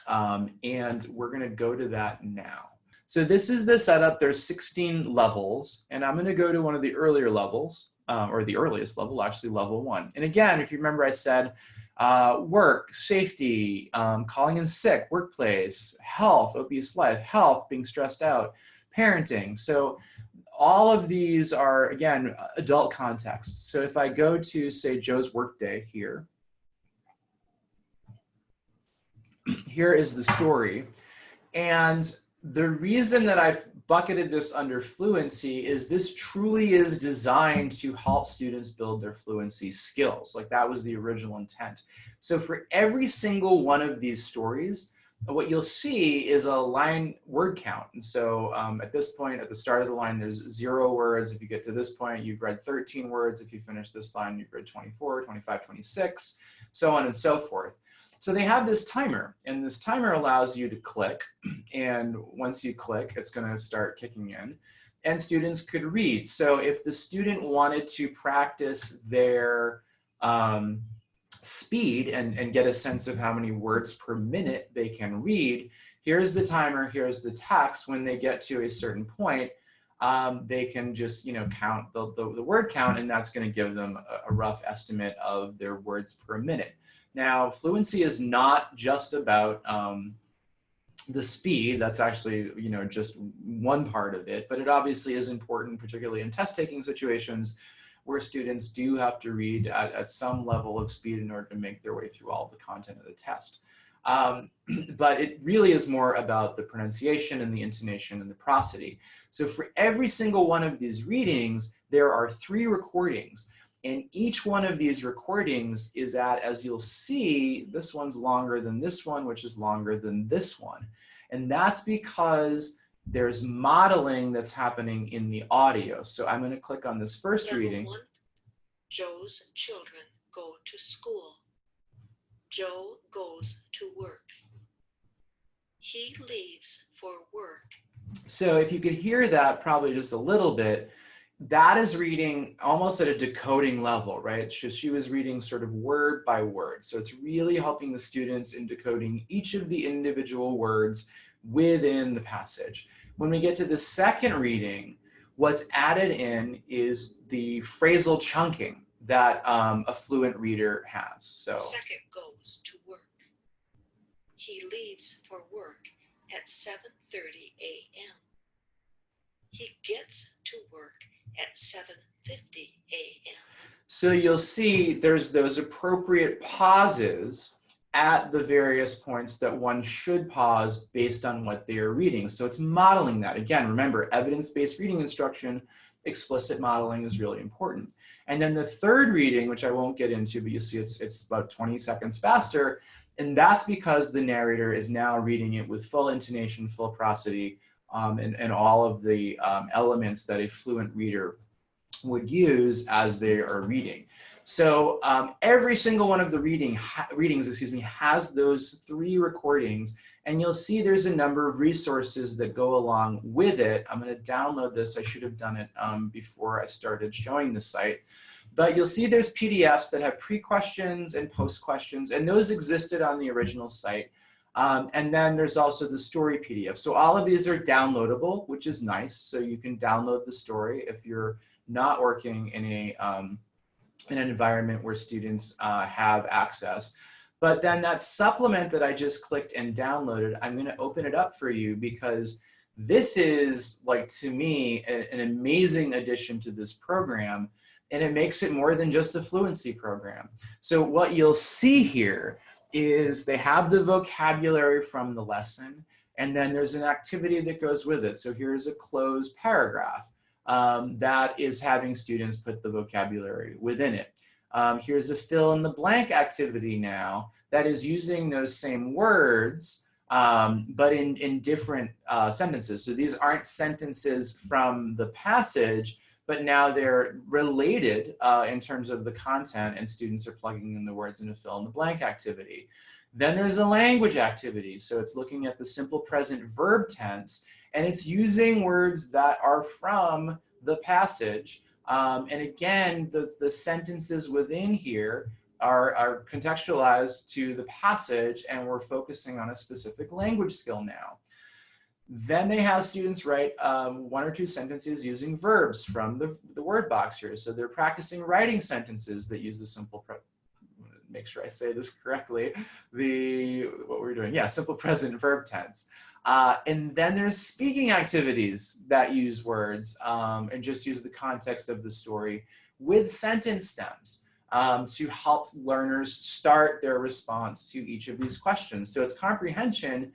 Um, and we're gonna go to that now. So this is the setup. There's 16 levels, and I'm gonna go to one of the earlier levels, um, or the earliest level, actually level one. And again, if you remember I said uh, work, safety, um, calling in sick, workplace, health, obese life, health, being stressed out, parenting. So all of these are, again, adult contexts. So if I go to, say, Joe's workday here, here is the story. And the reason that I've bucketed this under fluency is this truly is designed to help students build their fluency skills. Like that was the original intent. So for every single one of these stories, what you'll see is a line word count. And so um, at this point, at the start of the line, there's zero words. If you get to this point, you've read 13 words. If you finish this line, you've read 24, 25, 26, so on and so forth. So they have this timer and this timer allows you to click and once you click, it's gonna start kicking in and students could read. So if the student wanted to practice their um, speed and, and get a sense of how many words per minute they can read, here's the timer, here's the text. When they get to a certain point, um, they can just you know count the, the, the word count and that's going to give them a, a rough estimate of their words per minute. Now, fluency is not just about um, the speed, that's actually, you know, just one part of it, but it obviously is important, particularly in test taking situations where students do have to read at, at some level of speed in order to make their way through all the content of the test. Um, (clears throat) but it really is more about the pronunciation and the intonation and the prosody. So for every single one of these readings, there are three recordings. And each one of these recordings is at, as you'll see, this one's longer than this one, which is longer than this one. And that's because there's modeling that's happening in the audio. So I'm going to click on this first
Level
reading.
one, Joe's children go to school. Joe goes to work. He leaves for work.
So if you could hear that probably just a little bit, that is reading almost at a decoding level, right? She, she was reading sort of word by word. So it's really helping the students in decoding each of the individual words within the passage. When we get to the second reading, what's added in is the phrasal chunking that um, a fluent reader has. So
Second goes to work. He leaves for work at 7:30 a.m. He gets to work at 7:50 a.m.
So you'll see there's those appropriate pauses at the various points that one should pause based on what they are reading. So it's modeling that. Again, remember, evidence-based reading instruction, explicit modeling is really important. And then the third reading, which I won't get into, but you see it's, it's about 20 seconds faster. And that's because the narrator is now reading it with full intonation, full prosody, um, and, and all of the um, elements that a fluent reader would use as they are reading. So um, every single one of the reading readings, excuse me, has those three recordings and you'll see there's a number of resources that go along with it. I'm gonna download this. I should have done it um, before I started showing the site. But you'll see there's PDFs that have pre-questions and post-questions and those existed on the original site. Um, and then there's also the story PDF. So all of these are downloadable, which is nice. So you can download the story if you're not working in a um, in an environment where students uh, have access. But then that supplement that I just clicked and downloaded, I'm gonna open it up for you because this is like, to me, a, an amazing addition to this program and it makes it more than just a fluency program. So what you'll see here is they have the vocabulary from the lesson and then there's an activity that goes with it. So here's a cloze paragraph um, that is having students put the vocabulary within it. Um, here's a fill in the blank activity now that is using those same words, um, but in, in different uh, sentences. So these aren't sentences from the passage, but now they're related uh, in terms of the content and students are plugging in the words in a fill in the blank activity. Then there's a language activity. So it's looking at the simple present verb tense And it's using words that are from the passage. Um, and again, the, the sentences within here are, are contextualized to the passage and we're focusing on a specific language skill now. Then they have students write um, one or two sentences using verbs from the, the word box here. So they're practicing writing sentences that use the simple, make sure I say this (laughs) correctly, the, what we're doing, yeah, simple present verb tense. Uh, and then there's speaking activities that use words um, and just use the context of the story with sentence stems um, to help learners start their response to each of these questions. So it's comprehension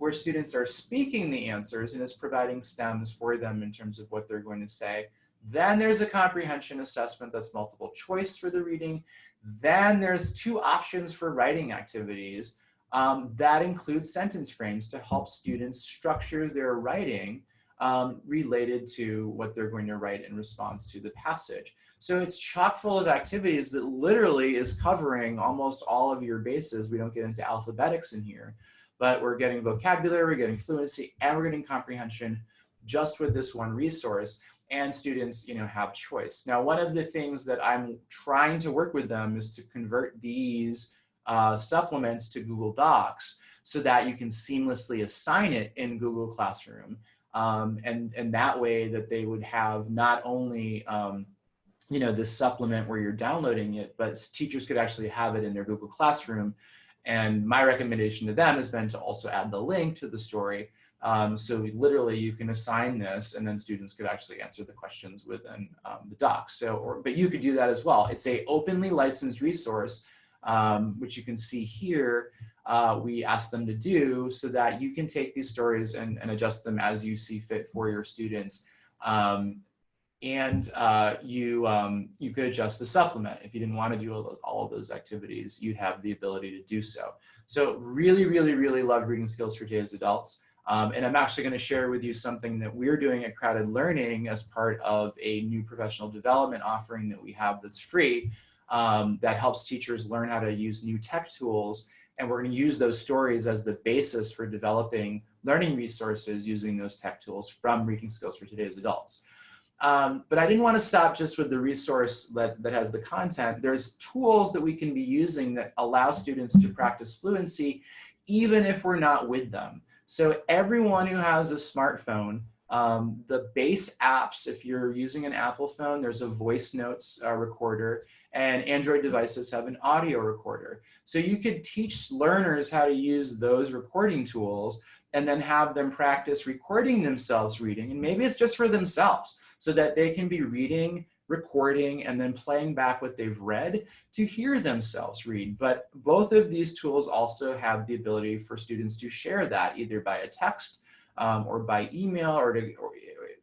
where students are speaking the answers and is providing stems for them in terms of what they're going to say. Then there's a comprehension assessment that's multiple choice for the reading. Then there's two options for writing activities um, that include sentence frames to help students structure their writing um, related to what they're going to write in response to the passage. So it's chock full of activities that literally is covering almost all of your bases. We don't get into alphabetics in here, but we're getting vocabulary, we're getting fluency, and we're getting comprehension just with this one resource and students you know have choice now one of the things that i'm trying to work with them is to convert these uh, supplements to Google Docs so that you can seamlessly assign it in Google Classroom. Um, and, and that way that they would have not only um, you know, this supplement where you're downloading it, but teachers could actually have it in their Google Classroom. And my recommendation to them has been to also add the link to the story. Um, so literally you can assign this and then students could actually answer the questions within um, the doc. So, or, but you could do that as well. It's a openly licensed resource um, which you can see here, uh, we ask them to do so that you can take these stories and, and adjust them as you see fit for your students. Um, and uh, you, um, you could adjust the supplement. If you didn't want to do all, those, all of those activities, you'd have the ability to do so. So really, really, really love reading skills for today's adults. Um, and I'm actually going to share with you something that we're doing at CrowdEd Learning as part of a new professional development offering that we have that's free um, that helps teachers learn how to use new tech tools. And we're going to use those stories as the basis for developing learning resources using those tech tools from Reading Skills for Today's Adults. Um, but I didn't want to stop just with the resource that, that has the content. There's tools that we can be using that allow students to practice fluency, even if we're not with them. So everyone who has a smartphone um, the base apps, if you're using an Apple phone, there's a voice notes uh, recorder and Android devices have an audio recorder. So you could teach learners how to use those recording tools and then have them practice recording themselves reading. And maybe it's just for themselves so that they can be reading, recording, and then playing back what they've read to hear themselves read. But both of these tools also have the ability for students to share that either by a text um, or by email or to, or,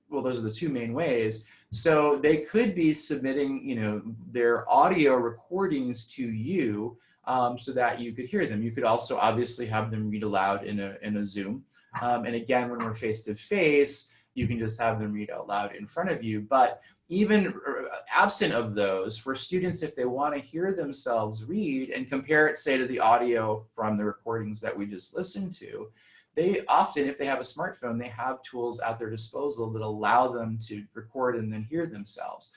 well, those are the two main ways. So they could be submitting, you know, their audio recordings to you um, so that you could hear them. You could also obviously have them read aloud in a, in a Zoom. Um, and again, when we're face to face, you can just have them read out loud in front of you. But even uh, absent of those, for students, if they want to hear themselves read and compare it, say, to the audio from the recordings that we just listened to, they often, if they have a smartphone, they have tools at their disposal that allow them to record and then hear themselves.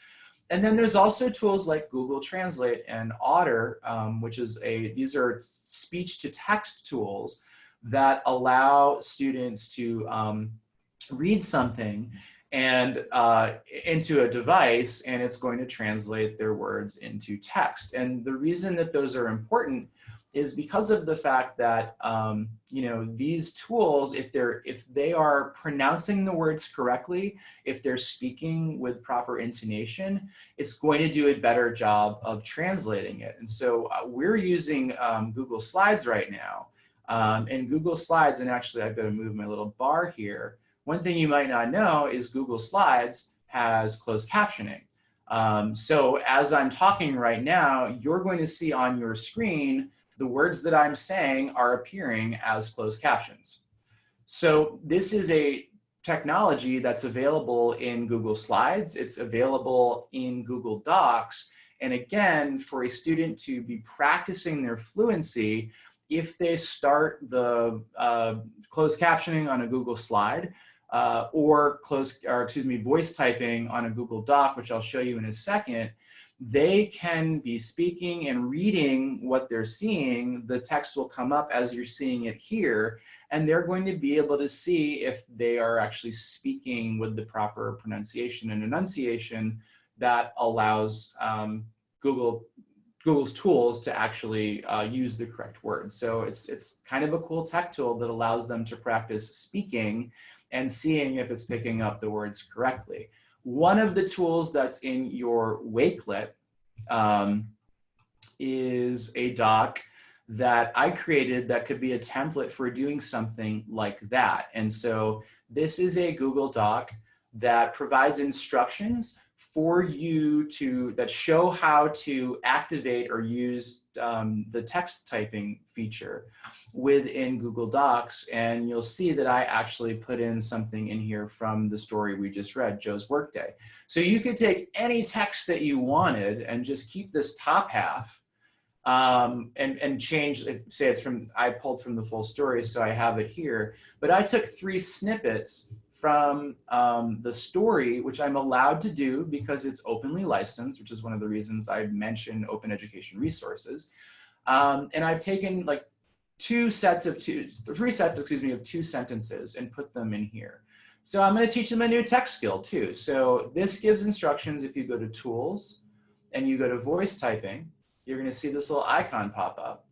And then there's also tools like Google Translate and Otter, um, which is a, these are speech to text tools that allow students to um, read something and uh, into a device and it's going to translate their words into text. And the reason that those are important is because of the fact that um, you know these tools if they're if they are pronouncing the words correctly if they're speaking with proper intonation it's going to do a better job of translating it and so uh, we're using um, Google Slides right now um, and Google Slides and actually I've got to move my little bar here one thing you might not know is Google Slides has closed captioning um, so as I'm talking right now you're going to see on your screen the words that I'm saying are appearing as closed captions. So this is a technology that's available in Google Slides. It's available in Google Docs. And again, for a student to be practicing their fluency, if they start the uh, closed captioning on a Google slide, uh, or close, or excuse me, voice typing on a Google Doc, which I'll show you in a second, they can be speaking and reading what they're seeing. The text will come up as you're seeing it here, and they're going to be able to see if they are actually speaking with the proper pronunciation and enunciation that allows um, Google Google's tools to actually uh, use the correct words. So it's, it's kind of a cool tech tool that allows them to practice speaking and seeing if it's picking up the words correctly. One of the tools that's in your Wakelet um, is a doc that I created that could be a template for doing something like that. And so this is a Google Doc that provides instructions for you to, that show how to activate or use um, the text typing feature within Google Docs. And you'll see that I actually put in something in here from the story we just read, Joe's Workday. So you could take any text that you wanted and just keep this top half um, and, and change, if, say it's from, I pulled from the full story, so I have it here, but I took three snippets from um, the story, which I'm allowed to do because it's openly licensed, which is one of the reasons I mentioned open education resources. Um, and I've taken like two sets of two, three sets, excuse me, of two sentences and put them in here. So I'm gonna teach them a new text skill too. So this gives instructions if you go to tools and you go to voice typing, you're gonna see this little icon pop up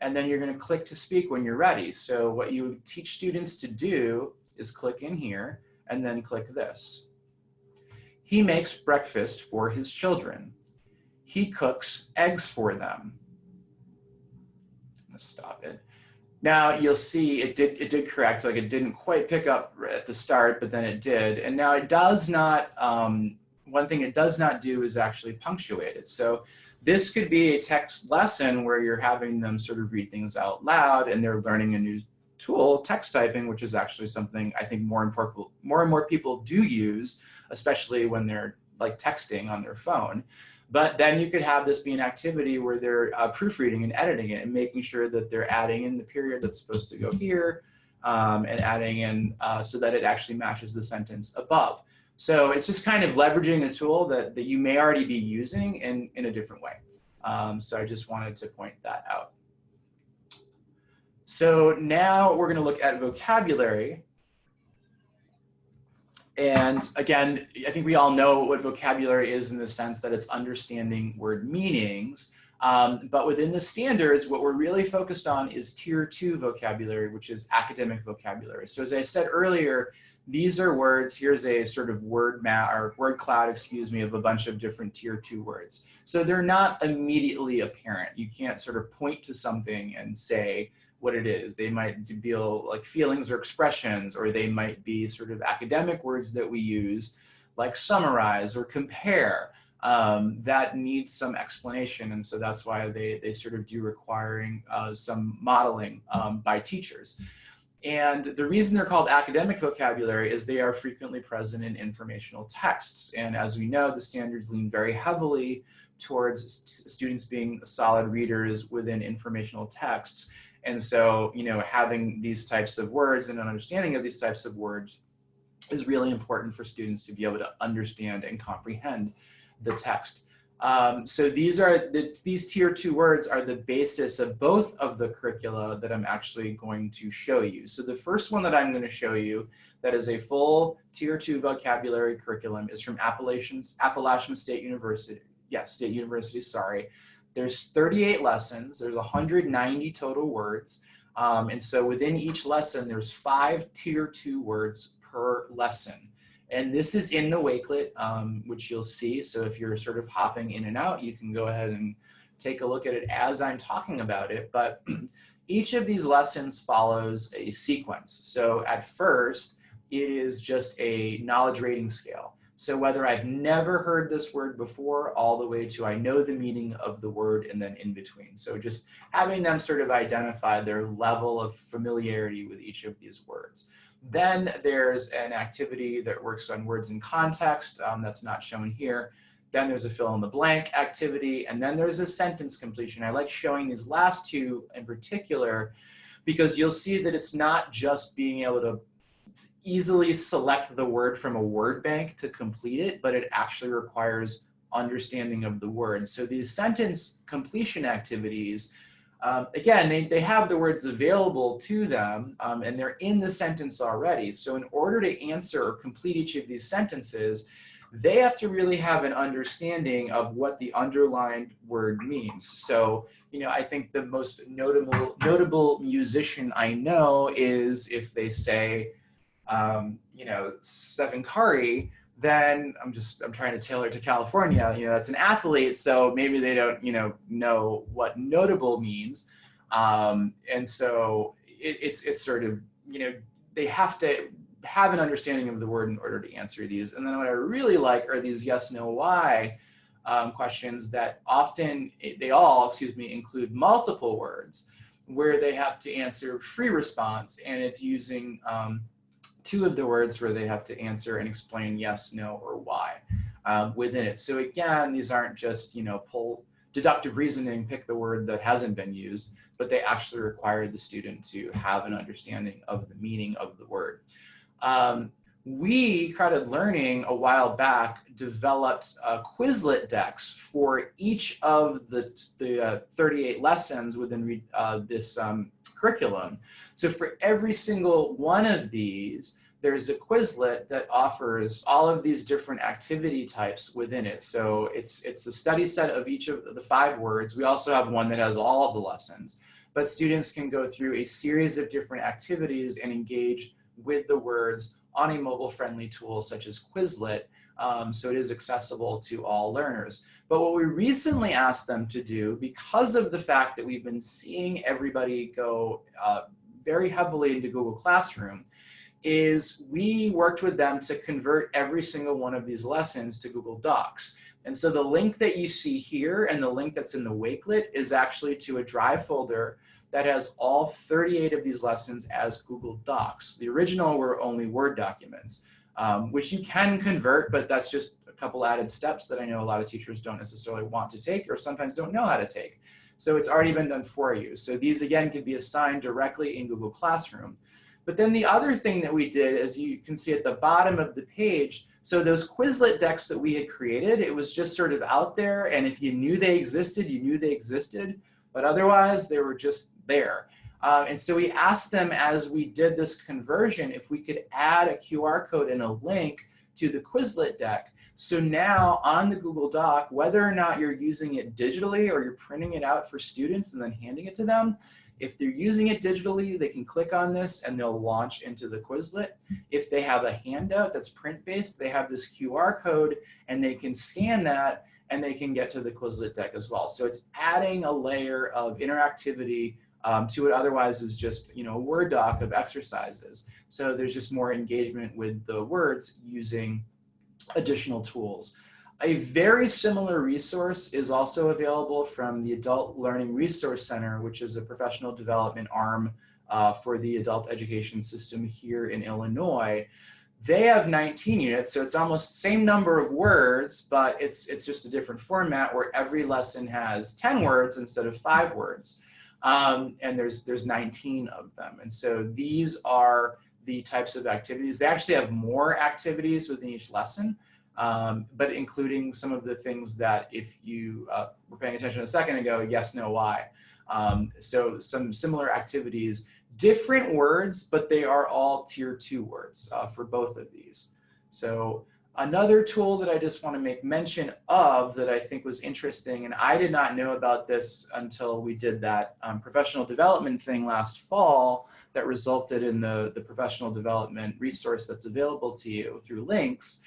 and then you're gonna click to speak when you're ready. So what you teach students to do is click in here and then click this. He makes breakfast for his children. He cooks eggs for them. Let's stop it. Now you'll see it did it did correct, like it didn't quite pick up at the start, but then it did. And now it does not, um, one thing it does not do is actually punctuate it. So this could be a text lesson where you're having them sort of read things out loud and they're learning a new tool, text typing, which is actually something I think more and more, more and more people do use, especially when they're like texting on their phone. But then you could have this be an activity where they're uh, proofreading and editing it and making sure that they're adding in the period that's supposed to go here um, and adding in uh, so that it actually matches the sentence above. So it's just kind of leveraging a tool that, that you may already be using in, in a different way. Um, so I just wanted to point that out. So now we're gonna look at vocabulary. And again, I think we all know what vocabulary is in the sense that it's understanding word meanings. Um, but within the standards, what we're really focused on is tier two vocabulary, which is academic vocabulary. So as I said earlier, these are words, here's a sort of word map or word cloud, excuse me, of a bunch of different tier two words. So they're not immediately apparent. You can't sort of point to something and say, what it is. They might be like feelings or expressions, or they might be sort of academic words that we use, like summarize or compare, um, that needs some explanation. And so that's why they, they sort of do requiring uh, some modeling um, by teachers. And the reason they're called academic vocabulary is they are frequently present in informational texts. And as we know, the standards lean very heavily towards students being solid readers within informational texts. And so, you know, having these types of words and an understanding of these types of words is really important for students to be able to understand and comprehend the text. Um, so these are the, these tier two words are the basis of both of the curricula that I'm actually going to show you. So the first one that I'm going to show you that is a full tier two vocabulary curriculum is from Appalachian, Appalachian State University. Yes, State University, sorry. There's 38 lessons, there's 190 total words. Um, and so within each lesson, there's five tier two words per lesson. And this is in the Wakelet, um, which you'll see. So if you're sort of hopping in and out, you can go ahead and take a look at it as I'm talking about it. But (clears throat) each of these lessons follows a sequence. So at first, it is just a knowledge rating scale. So whether I've never heard this word before, all the way to I know the meaning of the word and then in between. So just having them sort of identify their level of familiarity with each of these words. Then there's an activity that works on words in context um, that's not shown here. Then there's a fill in the blank activity, and then there's a sentence completion. I like showing these last two in particular because you'll see that it's not just being able to easily select the word from a word bank to complete it, but it actually requires understanding of the word. So these sentence completion activities, um, again, they, they have the words available to them um, and they're in the sentence already. So in order to answer or complete each of these sentences, they have to really have an understanding of what the underlined word means. So, you know, I think the most notable notable musician I know is if they say, um, you know, Stephen Curry, then I'm just I'm trying to tailor to California. You know, that's an athlete, so maybe they don't you know know what notable means, um, and so it, it's it's sort of you know they have to have an understanding of the word in order to answer these. And then what I really like are these yes, no, why um, questions that often they all excuse me include multiple words where they have to answer free response and it's using um, two of the words where they have to answer and explain yes, no, or why um, within it. So again, these aren't just, you know, pull deductive reasoning, pick the word that hasn't been used, but they actually require the student to have an understanding of the meaning of the word. Um, we, CrowdEd Learning, a while back, developed uh, Quizlet decks for each of the, the uh, 38 lessons within uh, this um, curriculum. So for every single one of these, there's a Quizlet that offers all of these different activity types within it. So it's, it's the study set of each of the five words. We also have one that has all of the lessons. But students can go through a series of different activities and engage with the words on a mobile friendly tool such as Quizlet. Um, so it is accessible to all learners. But what we recently asked them to do, because of the fact that we've been seeing everybody go uh, very heavily into Google Classroom, is we worked with them to convert every single one of these lessons to Google Docs. And so the link that you see here and the link that's in the Wakelet is actually to a Drive folder that has all 38 of these lessons as Google Docs. The original were only Word documents, um, which you can convert, but that's just a couple added steps that I know a lot of teachers don't necessarily want to take or sometimes don't know how to take. So it's already been done for you. So these again can be assigned directly in Google Classroom. But then the other thing that we did, as you can see at the bottom of the page, so those Quizlet decks that we had created, it was just sort of out there. And if you knew they existed, you knew they existed. But otherwise, they were just there. Uh, and so we asked them as we did this conversion if we could add a QR code and a link to the Quizlet deck. So now on the Google Doc, whether or not you're using it digitally or you're printing it out for students and then handing it to them, if they're using it digitally, they can click on this and they'll launch into the Quizlet. If they have a handout that's print-based, they have this QR code and they can scan that and they can get to the Quizlet deck as well. So it's adding a layer of interactivity um, to what otherwise is just you know a Word doc of exercises. So there's just more engagement with the words using additional tools. A very similar resource is also available from the Adult Learning Resource Center, which is a professional development arm uh, for the adult education system here in Illinois. They have 19 units, so it's almost the same number of words, but it's, it's just a different format where every lesson has 10 words instead of five words. Um, and there's, there's 19 of them. And so these are the types of activities. They actually have more activities within each lesson, um, but including some of the things that if you uh, were paying attention a second ago, yes, no, why. Um, so some similar activities, different words, but they are all tier two words uh, for both of these. So Another tool that I just want to make mention of that I think was interesting, and I did not know about this until we did that um, professional development thing last fall that resulted in the, the professional development resource that's available to you through LINCS,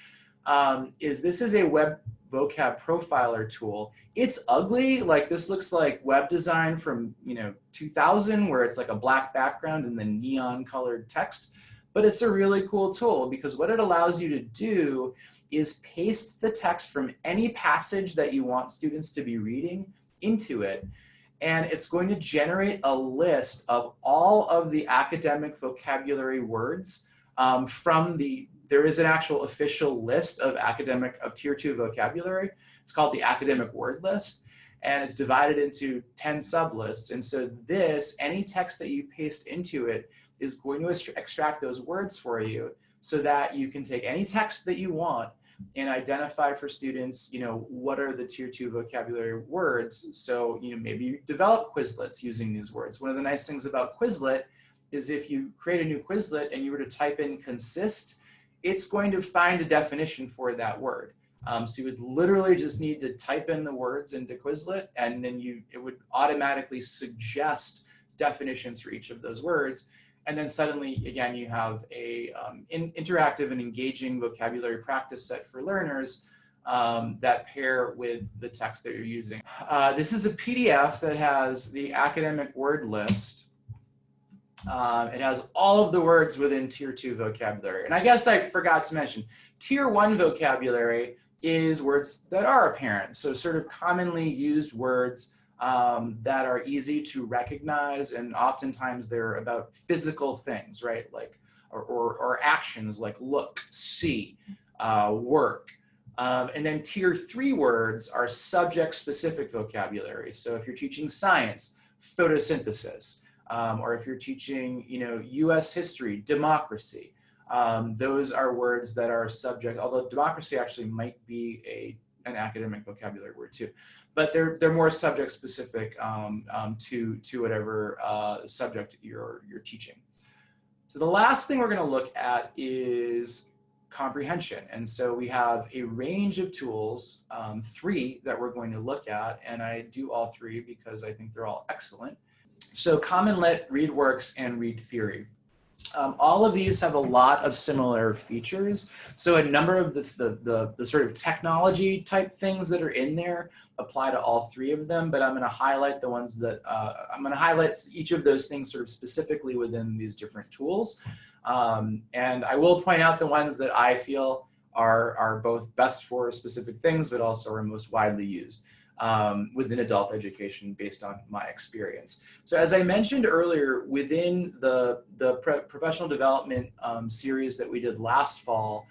um, is this is a web vocab profiler tool. It's ugly, like this looks like web design from you know 2000 where it's like a black background and then neon colored text but it's a really cool tool because what it allows you to do is paste the text from any passage that you want students to be reading into it. And it's going to generate a list of all of the academic vocabulary words um, from the, there is an actual official list of academic, of tier two vocabulary. It's called the academic word list and it's divided into 10 sublists. And so this, any text that you paste into it, is going to extract those words for you so that you can take any text that you want and identify for students, you know, what are the tier two vocabulary words. So, you know, maybe you develop Quizlets using these words. One of the nice things about Quizlet is if you create a new Quizlet and you were to type in consist, it's going to find a definition for that word. Um, so you would literally just need to type in the words into Quizlet and then you it would automatically suggest definitions for each of those words. And then suddenly, again, you have a um, in, interactive and engaging vocabulary practice set for learners um, that pair with the text that you're using. Uh, this is a PDF that has the academic word list. Um, it has all of the words within tier two vocabulary. And I guess I forgot to mention, tier one vocabulary is words that are apparent. So sort of commonly used words um, that are easy to recognize and oftentimes they're about physical things, right? Like, or, or, or actions like look, see, uh, work. Um, and then tier three words are subject specific vocabulary. So if you're teaching science, photosynthesis, um, or if you're teaching, you know, US history, democracy, um, those are words that are subject, although democracy actually might be a an academic vocabulary word too but they're they're more subject specific um, um, to to whatever uh, subject you're you're teaching. So the last thing we're going to look at is comprehension. And so we have a range of tools, um, three that we're going to look at, and I do all three because I think they're all excellent. So Common Lit, ReadWorks, and Read Theory. Um, all of these have a lot of similar features. So a number of the, the, the, the, sort of technology type things that are in there apply to all three of them, but I'm gonna highlight the ones that, uh, I'm gonna highlight each of those things sort of specifically within these different tools. Um, and I will point out the ones that I feel are, are both best for specific things, but also are most widely used um, within adult education based on my experience. So as I mentioned earlier, within the, the professional development um, series that we did last fall,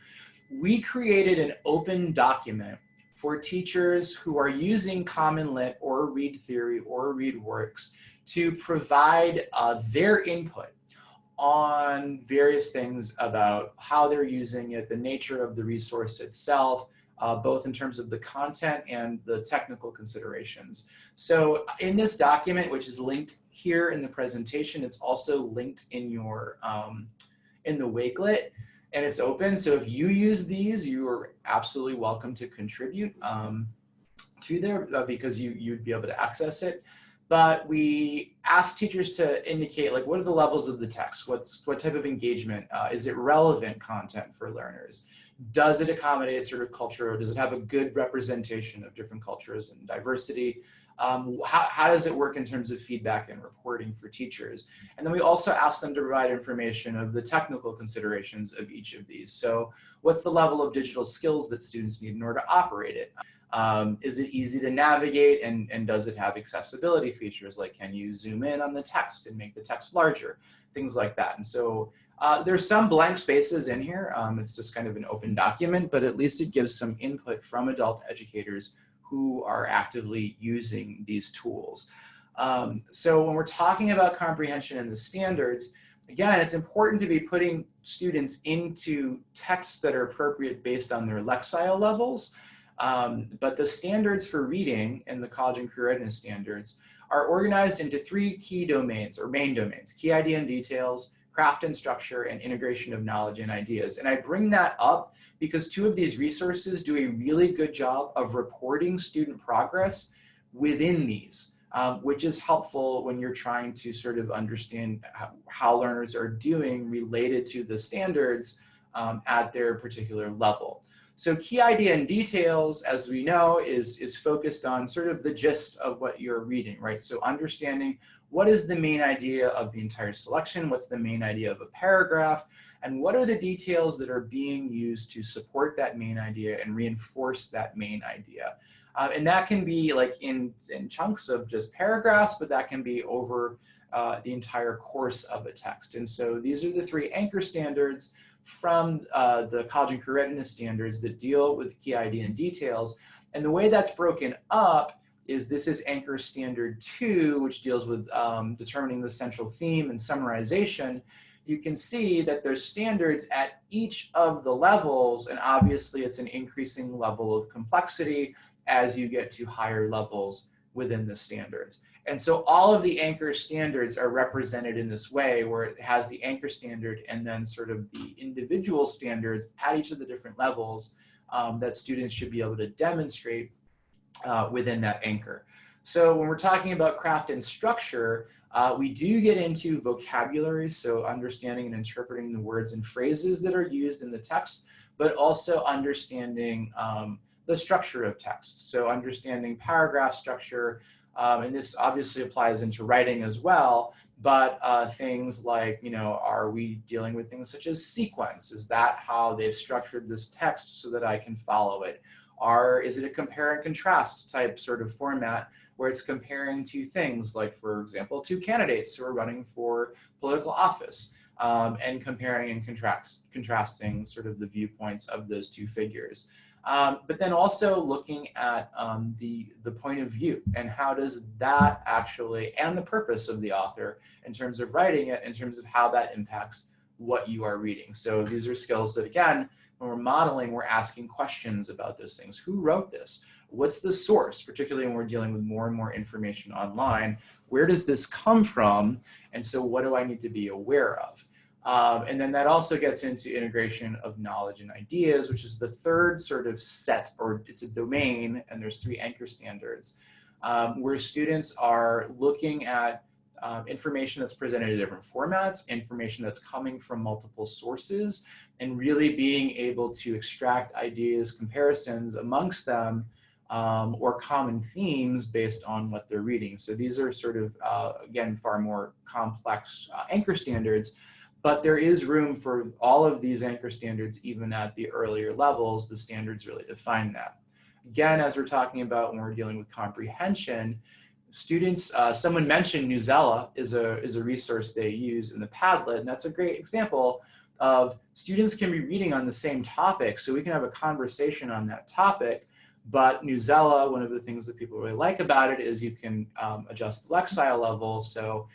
we created an open document for teachers who are using Common Lit or Read Theory or ReadWorks to provide uh, their input on various things about how they're using it, the nature of the resource itself, uh, both in terms of the content and the technical considerations. So in this document, which is linked here in the presentation, it's also linked in your um, in the Wakelet and it's open. So if you use these, you are absolutely welcome to contribute um, to there uh, because you, you'd be able to access it. But we ask teachers to indicate like, what are the levels of the text? What's, what type of engagement? Uh, is it relevant content for learners? Does it accommodate sort of culture does it have a good representation of different cultures and diversity? Um, how, how does it work in terms of feedback and reporting for teachers? And then we also ask them to provide information of the technical considerations of each of these. So what's the level of digital skills that students need in order to operate it? Um, is it easy to navigate and, and does it have accessibility features like can you zoom in on the text and make the text larger? Things like that. And so uh, there's some blank spaces in here. Um, it's just kind of an open document, but at least it gives some input from adult educators who are actively using these tools. Um, so when we're talking about comprehension and the standards, again, it's important to be putting students into texts that are appropriate based on their Lexile levels. Um, but the standards for reading and the college and career readiness standards are organized into three key domains or main domains, key idea and details, craft and structure, and integration of knowledge and ideas. And I bring that up because two of these resources do a really good job of reporting student progress within these, um, which is helpful when you're trying to sort of understand how, how learners are doing related to the standards um, at their particular level. So key idea and details, as we know, is, is focused on sort of the gist of what you're reading, right? So understanding what is the main idea of the entire selection? What's the main idea of a paragraph? And what are the details that are being used to support that main idea and reinforce that main idea? Uh, and that can be like in, in chunks of just paragraphs, but that can be over uh, the entire course of a text. And so these are the three anchor standards from uh, the college and career readiness standards that deal with key idea and details. And the way that's broken up is this is anchor standard two, which deals with um, determining the central theme and summarization. you can see that there's standards at each of the levels, and obviously it's an increasing level of complexity as you get to higher levels within the standards. And so all of the anchor standards are represented in this way where it has the anchor standard and then sort of the individual standards at each of the different levels um, that students should be able to demonstrate uh, within that anchor. So when we're talking about craft and structure, uh, we do get into vocabulary, so understanding and interpreting the words and phrases that are used in the text, but also understanding um, the structure of text. So understanding paragraph structure, um, and this obviously applies into writing as well, but uh, things like, you know, are we dealing with things such as sequence? Is that how they've structured this text so that I can follow it? Are, is it a compare and contrast type sort of format where it's comparing two things, like for example, two candidates who are running for political office um, and comparing and contrast, contrasting sort of the viewpoints of those two figures. Um, but then also looking at um, the, the point of view and how does that actually, and the purpose of the author in terms of writing it, in terms of how that impacts what you are reading. So these are skills that again, when we're modeling, we're asking questions about those things. Who wrote this? What's the source, particularly when we're dealing with more and more information online? Where does this come from? And so what do I need to be aware of? Um, and then that also gets into integration of knowledge and ideas, which is the third sort of set, or it's a domain, and there's three anchor standards, um, where students are looking at um, information that's presented in different formats, information that's coming from multiple sources, and really being able to extract ideas, comparisons amongst them, um, or common themes based on what they're reading. So these are sort of, uh, again, far more complex uh, anchor standards, but there is room for all of these anchor standards, even at the earlier levels, the standards really define that. Again, as we're talking about when we're dealing with comprehension, students, uh, someone mentioned Newsela is a, is a resource they use in the Padlet, and that's a great example of students can be reading on the same topic, so we can have a conversation on that topic, but Newsela, one of the things that people really like about it is you can um, adjust the Lexile level, so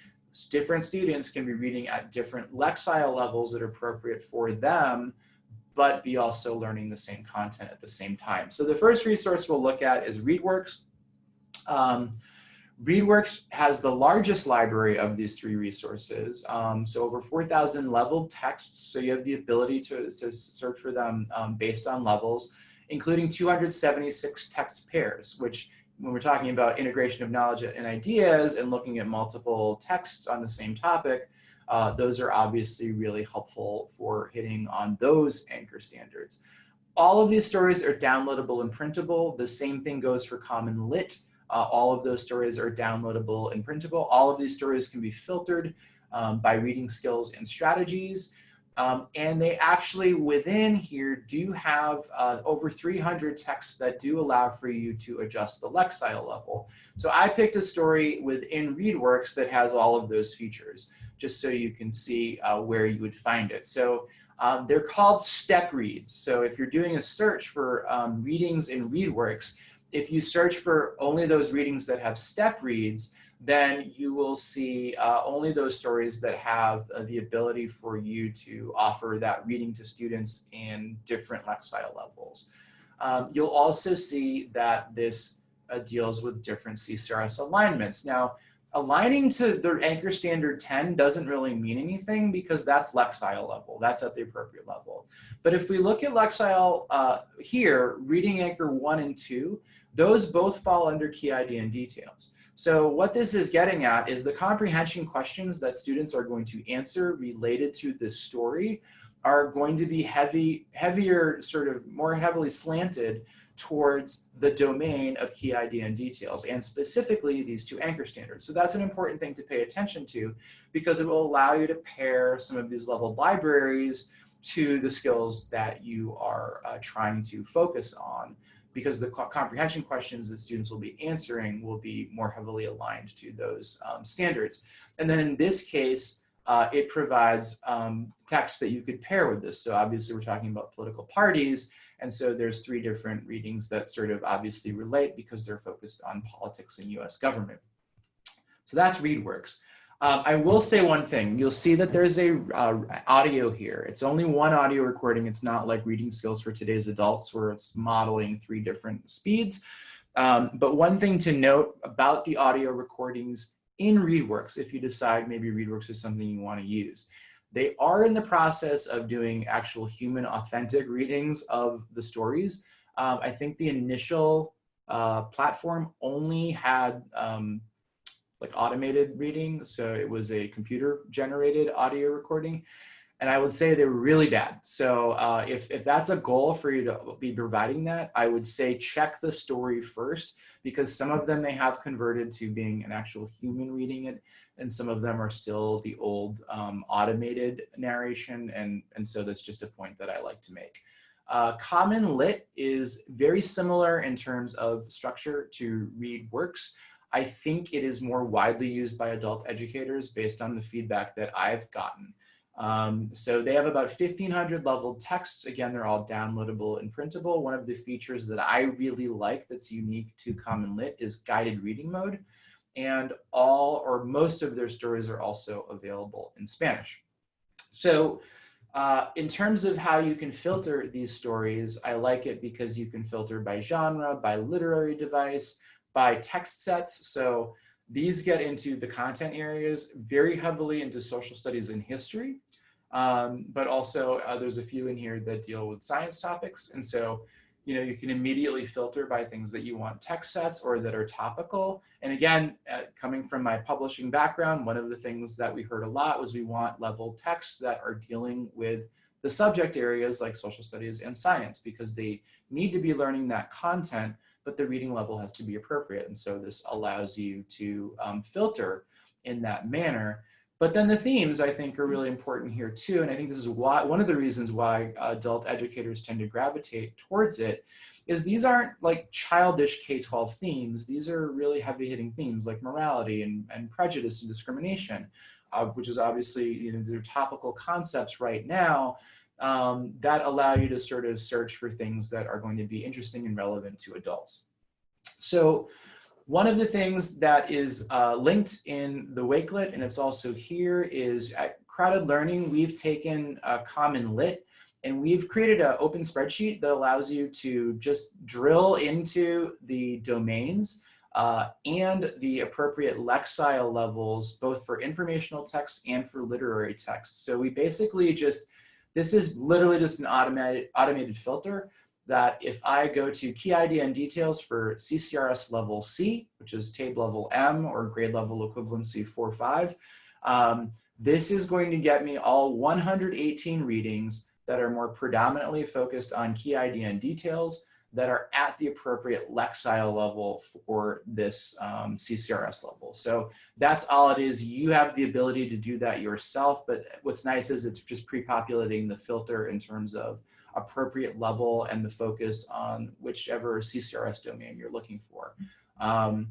different students can be reading at different Lexile levels that are appropriate for them, but be also learning the same content at the same time. So the first resource we'll look at is ReadWorks. Um, ReadWorks has the largest library of these three resources. Um, so over 4,000 leveled texts. So you have the ability to, to search for them um, based on levels, including 276 text pairs, which when we're talking about integration of knowledge and ideas and looking at multiple texts on the same topic, uh, those are obviously really helpful for hitting on those anchor standards. All of these stories are downloadable and printable. The same thing goes for Common Lit. Uh, all of those stories are downloadable and printable. All of these stories can be filtered um, by reading skills and strategies. Um, and they actually within here do have uh, over 300 texts that do allow for you to adjust the Lexile level. So I picked a story within ReadWorks that has all of those features, just so you can see uh, where you would find it. So um, they're called step reads. So if you're doing a search for um, readings in ReadWorks, if you search for only those readings that have step reads, then you will see uh, only those stories that have uh, the ability for you to offer that reading to students in different Lexile levels. Um, you'll also see that this uh, deals with different CCRS alignments. Now, aligning to their anchor standard 10 doesn't really mean anything because that's Lexile level. That's at the appropriate level. But if we look at Lexile uh, here, reading anchor one and two, those both fall under key idea and details. So what this is getting at is the comprehension questions that students are going to answer related to this story are going to be heavy, heavier, sort of more heavily slanted towards the domain of key idea and details, and specifically these two anchor standards. So that's an important thing to pay attention to because it will allow you to pair some of these leveled libraries to the skills that you are uh, trying to focus on because the comprehension questions that students will be answering will be more heavily aligned to those um, standards. And then in this case, uh, it provides um, text that you could pair with this. So obviously we're talking about political parties. And so there's three different readings that sort of obviously relate because they're focused on politics and US government. So that's ReadWorks. Um, I will say one thing. You'll see that there's a uh, audio here. It's only one audio recording. It's not like reading skills for today's adults where it's modeling three different speeds. Um, but one thing to note about the audio recordings in ReadWorks, if you decide maybe ReadWorks is something you want to use, they are in the process of doing actual human authentic readings of the stories. Um, I think the initial uh, platform only had um, like automated reading. So it was a computer generated audio recording. And I would say they were really bad. So uh, if, if that's a goal for you to be providing that, I would say check the story first because some of them they have converted to being an actual human reading it and some of them are still the old um, automated narration. And, and so that's just a point that I like to make. Uh, Common Lit is very similar in terms of structure to Read Works. I think it is more widely used by adult educators based on the feedback that I've gotten. Um, so they have about 1500 level texts. Again, they're all downloadable and printable. One of the features that I really like that's unique to Common Lit is guided reading mode. And all or most of their stories are also available in Spanish. So uh, in terms of how you can filter these stories, I like it because you can filter by genre, by literary device, by text sets. So these get into the content areas very heavily into social studies and history, um, but also uh, there's a few in here that deal with science topics. And so, you know, you can immediately filter by things that you want text sets or that are topical. And again, uh, coming from my publishing background, one of the things that we heard a lot was we want level texts that are dealing with the subject areas like social studies and science because they need to be learning that content but the reading level has to be appropriate. And so this allows you to um, filter in that manner. But then the themes I think are really important here too. And I think this is why one of the reasons why adult educators tend to gravitate towards it is these aren't like childish K-12 themes. These are really heavy hitting themes like morality and, and prejudice and discrimination, uh, which is obviously, you know, they're topical concepts right now um, that allow you to sort of search for things that are going to be interesting and relevant to adults. So one of the things that is uh, linked in the Wakelet, and it's also here, is at CrowdEd Learning, we've taken a Common Lit and we've created an open spreadsheet that allows you to just drill into the domains uh, and the appropriate lexile levels, both for informational text and for literary text. So we basically just this is literally just an automated, automated filter that if I go to key idea and details for CCRS level C, which is TABE level M or grade level equivalency 4.5, um, this is going to get me all 118 readings that are more predominantly focused on key idea and details that are at the appropriate Lexile level for this um, CCRS level. So that's all it is. You have the ability to do that yourself, but what's nice is it's just pre-populating the filter in terms of appropriate level and the focus on whichever CCRS domain you're looking for. Um,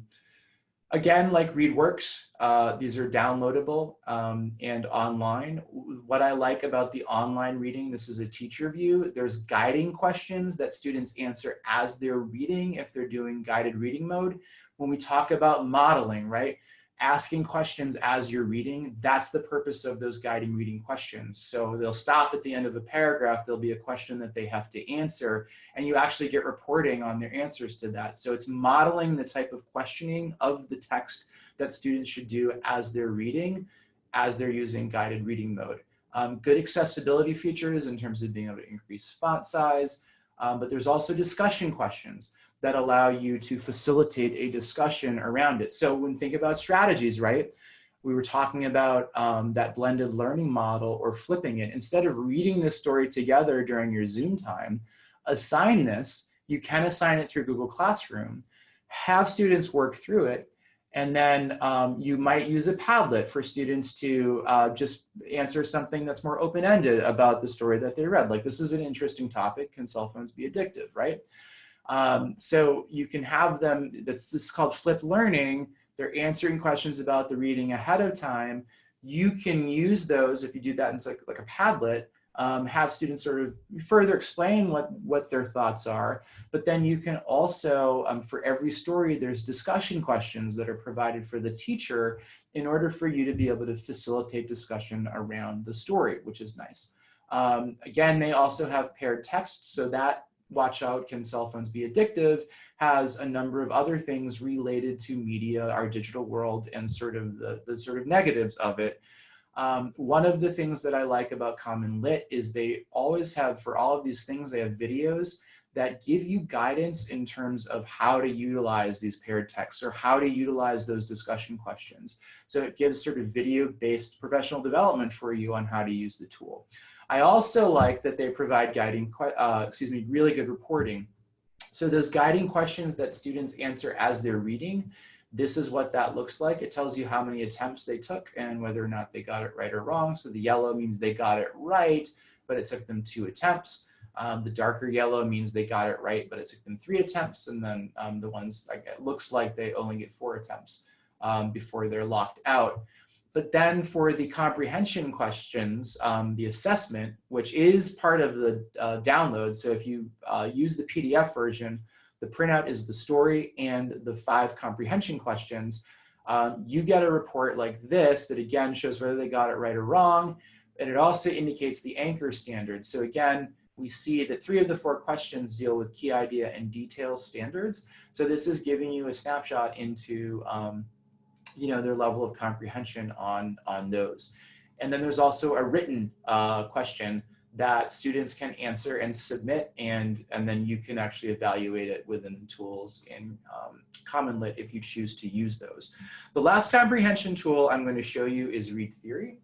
Again, like ReadWorks, uh, these are downloadable um, and online. What I like about the online reading, this is a teacher view, there's guiding questions that students answer as they're reading if they're doing guided reading mode. When we talk about modeling, right, asking questions as you're reading, that's the purpose of those guiding reading questions. So they'll stop at the end of a paragraph, there'll be a question that they have to answer, and you actually get reporting on their answers to that. So it's modeling the type of questioning of the text that students should do as they're reading, as they're using guided reading mode. Um, good accessibility features in terms of being able to increase font size, um, but there's also discussion questions that allow you to facilitate a discussion around it. So when think about strategies, right? We were talking about um, that blended learning model or flipping it. Instead of reading the story together during your Zoom time, assign this, you can assign it through Google Classroom, have students work through it, and then um, you might use a Padlet for students to uh, just answer something that's more open-ended about the story that they read. Like this is an interesting topic, can cell phones be addictive, right? Um, so you can have them, that's this is called flip learning. They're answering questions about the reading ahead of time. You can use those if you do that in like, like a Padlet um, have students sort of further explain what, what their thoughts are. But then you can also, um, for every story, there's discussion questions that are provided for the teacher in order for you to be able to facilitate discussion around the story, which is nice. Um, again, they also have paired text, so that watch out, can cell phones be addictive, has a number of other things related to media, our digital world, and sort of the, the sort of negatives of it. Um, one of the things that I like about Common Lit is they always have, for all of these things, they have videos that give you guidance in terms of how to utilize these paired texts or how to utilize those discussion questions. So it gives sort of video-based professional development for you on how to use the tool. I also like that they provide guiding, uh, excuse me, really good reporting. So those guiding questions that students answer as they're reading, this is what that looks like. It tells you how many attempts they took and whether or not they got it right or wrong. So the yellow means they got it right, but it took them two attempts. Um, the darker yellow means they got it right, but it took them three attempts. And then um, the ones like it looks like they only get four attempts um, before they're locked out. But then for the comprehension questions, um, the assessment, which is part of the uh, download. So if you uh, use the PDF version, the printout is the story and the five comprehension questions. Um, you get a report like this that again shows whether they got it right or wrong. And it also indicates the anchor standards. So again, we see that three of the four questions deal with key idea and detail standards. So this is giving you a snapshot into um, you know, their level of comprehension on, on those. And then there's also a written uh, question that students can answer and submit and, and then you can actually evaluate it within the tools in um, Common Lit if you choose to use those. The last comprehension tool I'm going to show you is Read Theory.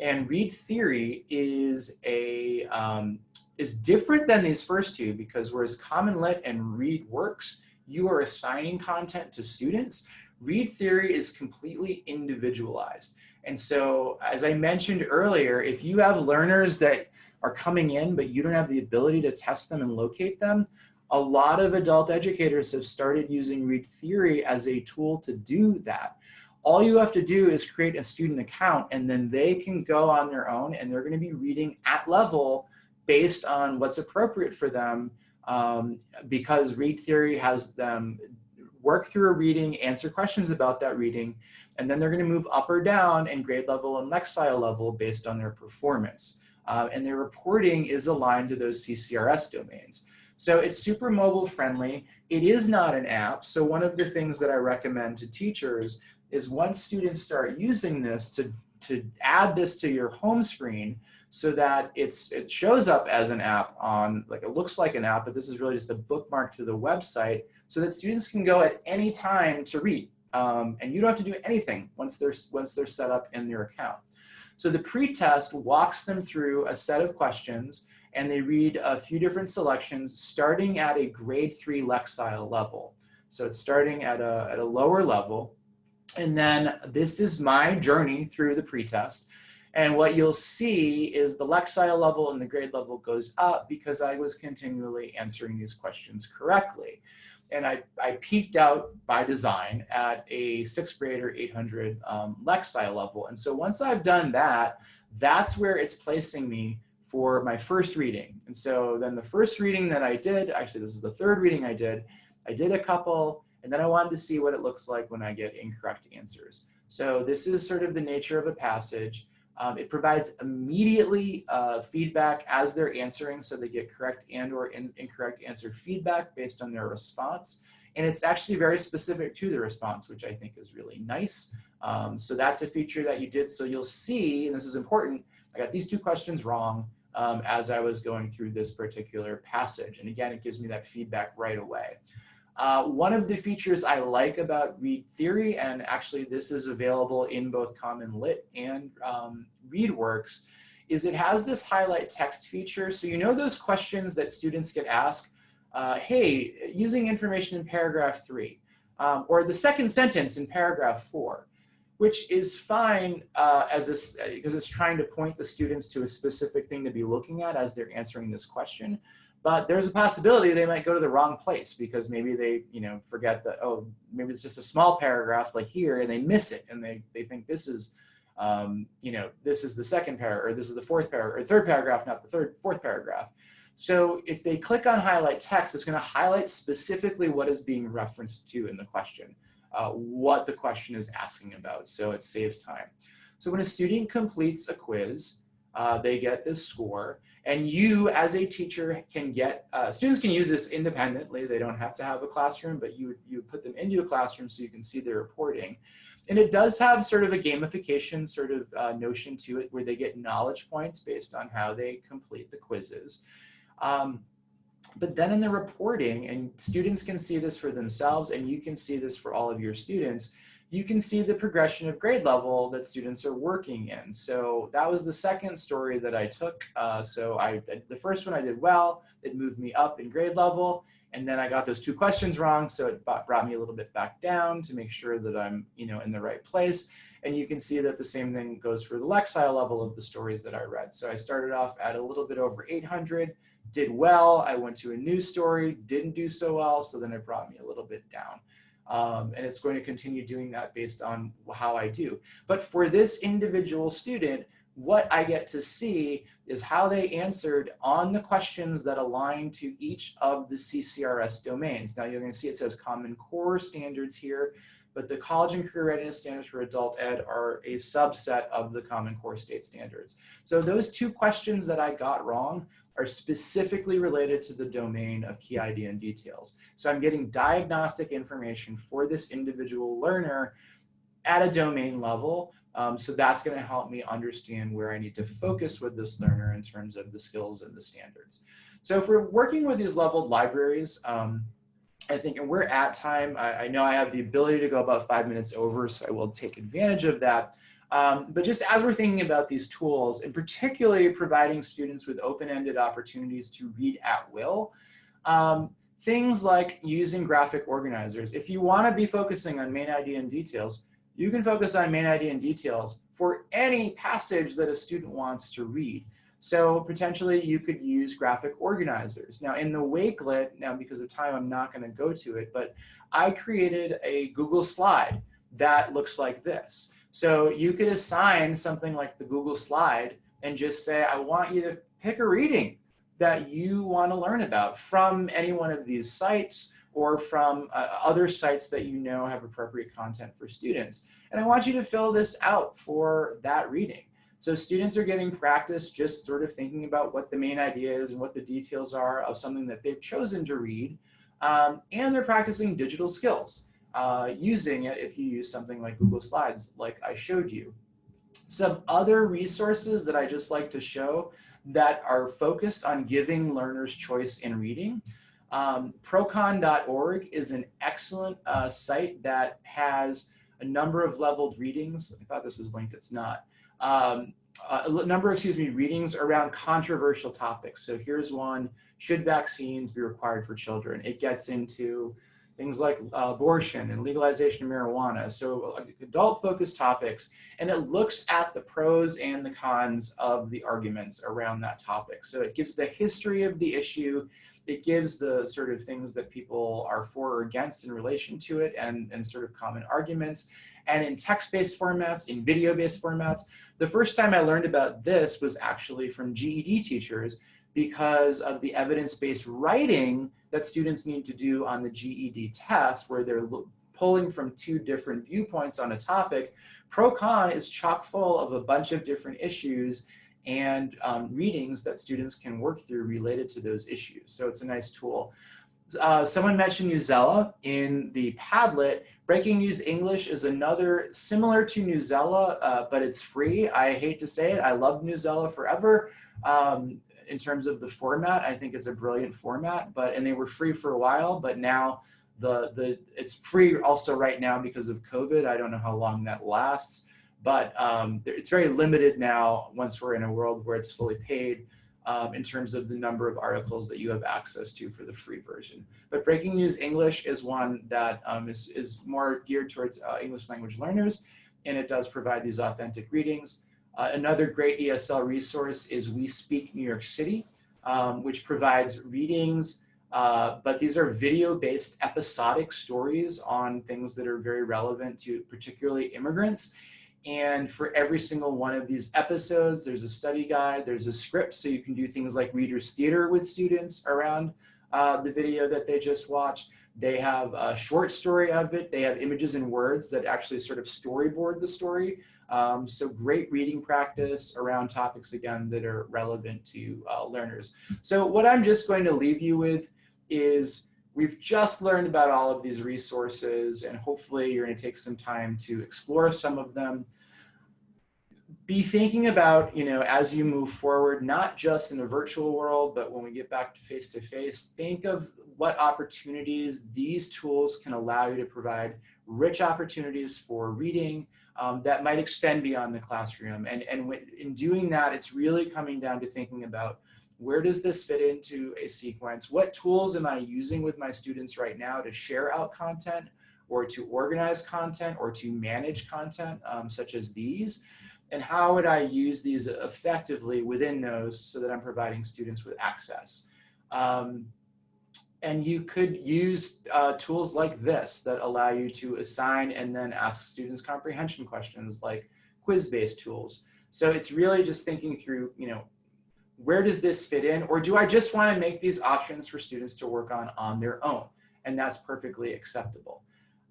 And Read Theory is a um, is different than these first two because whereas Common Lit and Read Works, you are assigning content to students. Read theory is completely individualized. And so, as I mentioned earlier, if you have learners that are coming in, but you don't have the ability to test them and locate them, a lot of adult educators have started using Read Theory as a tool to do that. All you have to do is create a student account and then they can go on their own and they're gonna be reading at level based on what's appropriate for them um, because Read Theory has them work through a reading, answer questions about that reading, and then they're going to move up or down in grade level and Lexile level based on their performance. Uh, and their reporting is aligned to those CCRS domains. So it's super mobile friendly. It is not an app. So one of the things that I recommend to teachers is once students start using this to, to add this to your home screen so that it's it shows up as an app on, like it looks like an app, but this is really just a bookmark to the website so that students can go at any time to read. Um, and you don't have to do anything once they're, once they're set up in your account. So the pretest walks them through a set of questions and they read a few different selections starting at a grade three Lexile level. So it's starting at a, at a lower level. And then this is my journey through the pretest. And what you'll see is the Lexile level and the grade level goes up because I was continually answering these questions correctly and I, I peaked out by design at a sixth grader 800 um, Lexile level. And so once I've done that, that's where it's placing me for my first reading. And so then the first reading that I did, actually this is the third reading I did, I did a couple, and then I wanted to see what it looks like when I get incorrect answers. So this is sort of the nature of a passage. Um, it provides immediately uh, feedback as they're answering, so they get correct and or in, incorrect answer feedback based on their response. And it's actually very specific to the response, which I think is really nice. Um, so that's a feature that you did. So you'll see, and this is important, I got these two questions wrong um, as I was going through this particular passage. And again, it gives me that feedback right away. Uh, one of the features I like about Read Theory, and actually this is available in both Common Lit and um, ReadWorks, is it has this highlight text feature. So you know those questions that students get asked, uh, hey, using information in paragraph three, um, or the second sentence in paragraph four, which is fine uh, as this, because it's trying to point the students to a specific thing to be looking at as they're answering this question. But there's a possibility they might go to the wrong place because maybe they, you know, forget that, oh, maybe it's just a small paragraph like here and they miss it and they, they think this is um, you know, this is the second paragraph, or this is the fourth paragraph, or third paragraph, not the third, fourth paragraph. So if they click on highlight text, it's going to highlight specifically what is being referenced to in the question, uh, what the question is asking about. So it saves time. So when a student completes a quiz, uh, they get this score. And you as a teacher can get, uh, students can use this independently. They don't have to have a classroom, but you, you put them into a classroom so you can see their reporting. And it does have sort of a gamification sort of uh, notion to it where they get knowledge points based on how they complete the quizzes. Um, but then in the reporting, and students can see this for themselves and you can see this for all of your students, you can see the progression of grade level that students are working in. So that was the second story that I took. Uh, so I, the first one I did well, it moved me up in grade level. And then I got those two questions wrong. So it brought me a little bit back down to make sure that I'm you know, in the right place. And you can see that the same thing goes for the Lexile level of the stories that I read. So I started off at a little bit over 800, did well. I went to a new story, didn't do so well. So then it brought me a little bit down. Um, and it's going to continue doing that based on how I do. But for this individual student, what I get to see is how they answered on the questions that align to each of the CCRS domains. Now you're going to see it says Common Core standards here, but the College and Career Readiness Standards for Adult Ed are a subset of the Common Core state standards. So those two questions that I got wrong are specifically related to the domain of key idea and details. So I'm getting diagnostic information for this individual learner at a domain level. Um, so that's going to help me understand where I need to focus with this learner in terms of the skills and the standards. So if we're working with these leveled libraries, um, I think, and we're at time, I, I know I have the ability to go about five minutes over, so I will take advantage of that. Um, but just as we're thinking about these tools, and particularly providing students with open-ended opportunities to read at will, um, things like using graphic organizers. If you want to be focusing on main idea and details, you can focus on main idea and details for any passage that a student wants to read. So potentially you could use graphic organizers. Now in the Wakelet, now because of time I'm not going to go to it, but I created a Google slide that looks like this. So you could assign something like the Google slide and just say, I want you to pick a reading that you want to learn about from any one of these sites or from uh, other sites that you know have appropriate content for students. And I want you to fill this out for that reading. So students are getting practice just sort of thinking about what the main idea is and what the details are of something that they've chosen to read. Um, and they're practicing digital skills uh, using it if you use something like Google Slides, like I showed you. Some other resources that I just like to show that are focused on giving learners choice in reading. Um, procon.org is an excellent uh, site that has a number of leveled readings. I thought this was linked, it's not. Um, a number, excuse me, readings around controversial topics. So here's one, should vaccines be required for children? It gets into things like abortion and legalization of marijuana. So adult focused topics, and it looks at the pros and the cons of the arguments around that topic. So it gives the history of the issue, it gives the sort of things that people are for or against in relation to it and, and sort of common arguments. And in text-based formats, in video-based formats, the first time I learned about this was actually from GED teachers because of the evidence-based writing that students need to do on the GED test where they're pulling from two different viewpoints on a topic. Pro-con is chock full of a bunch of different issues and um, readings that students can work through related to those issues. So it's a nice tool. Uh, someone mentioned Newsela in the Padlet. Breaking News English is another similar to Newsela, uh, but it's free. I hate to say it. I love Newsela forever. Um, in terms of the format, I think it's a brilliant format, but, and they were free for a while, but now the, the, it's free also right now because of COVID. I don't know how long that lasts, but um, it's very limited now once we're in a world where it's fully paid um, in terms of the number of articles that you have access to for the free version. But Breaking News English is one that um, is is, more geared towards uh, English language learners, and it does provide these authentic readings. Uh, another great ESL resource is We Speak New York City, um, which provides readings, uh, but these are video-based episodic stories on things that are very relevant to particularly immigrants. And for every single one of these episodes, there's a study guide, there's a script, so you can do things like reader's theater with students around uh, the video that they just watched. They have a short story of it. They have images and words that actually sort of storyboard the story. Um, so great reading practice around topics, again, that are relevant to uh, learners. So what I'm just going to leave you with is we've just learned about all of these resources and hopefully you're going to take some time to explore some of them be thinking about, you know, as you move forward, not just in a virtual world, but when we get back to face to face, think of what opportunities these tools can allow you to provide rich opportunities for reading um, that might extend beyond the classroom. And, and in doing that, it's really coming down to thinking about where does this fit into a sequence? What tools am I using with my students right now to share out content or to organize content or to manage content um, such as these? and how would I use these effectively within those so that I'm providing students with access. Um, and you could use uh, tools like this that allow you to assign and then ask students comprehension questions like quiz-based tools. So it's really just thinking through, you know, where does this fit in? Or do I just want to make these options for students to work on on their own? And that's perfectly acceptable.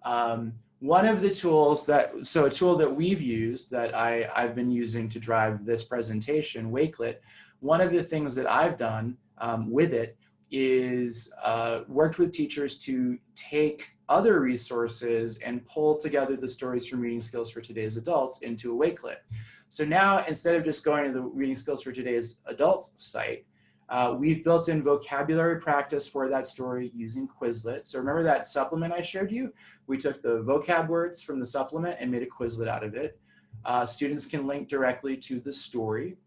Um, one of the tools that, so a tool that we've used that I, I've been using to drive this presentation, Wakelet, one of the things that I've done um, with it is uh, worked with teachers to take other resources and pull together the stories from reading skills for today's adults into a Wakelet. So now instead of just going to the reading skills for today's adults site, uh, we've built in vocabulary practice for that story using Quizlet. So remember that supplement I showed you? We took the vocab words from the supplement and made a Quizlet out of it. Uh, students can link directly to the story.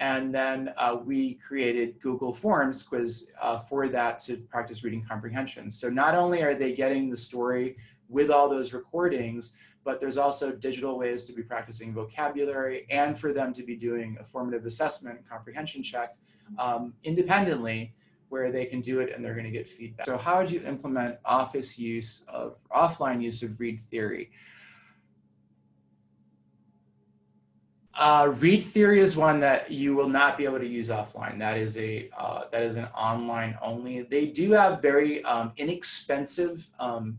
And then uh, we created Google Forms quiz uh, for that to practice reading comprehension. So not only are they getting the story with all those recordings, but there's also digital ways to be practicing vocabulary and for them to be doing a formative assessment comprehension check um, independently where they can do it and they're going to get feedback. So how would you implement office use of offline use of read theory? Uh, read theory is one that you will not be able to use offline. That is a uh, that is an online only. They do have very um, inexpensive um,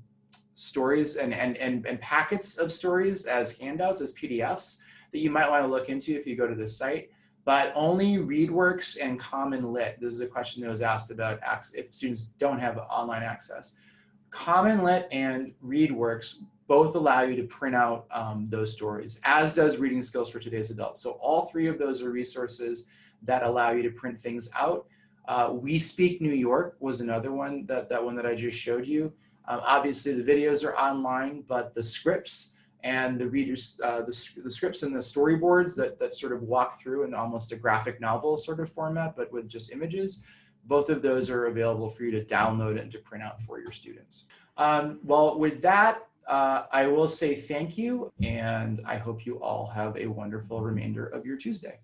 stories and, and and and packets of stories as handouts as PDFs that you might want to look into if you go to the site but only ReadWorks and Common Lit. This is a question that was asked about if students don't have online access. Common Lit and ReadWorks both allow you to print out um, those stories, as does Reading Skills for Today's Adults. So all three of those are resources that allow you to print things out. Uh, we Speak New York was another one, that, that one that I just showed you. Um, obviously the videos are online, but the scripts and the readers, uh, the, the, scripts and the storyboards that, that sort of walk through in almost a graphic novel sort of format, but with just images. Both of those are available for you to download and to print out for your students. Um, well, with that, uh, I will say thank you, and I hope you all have a wonderful remainder of your Tuesday.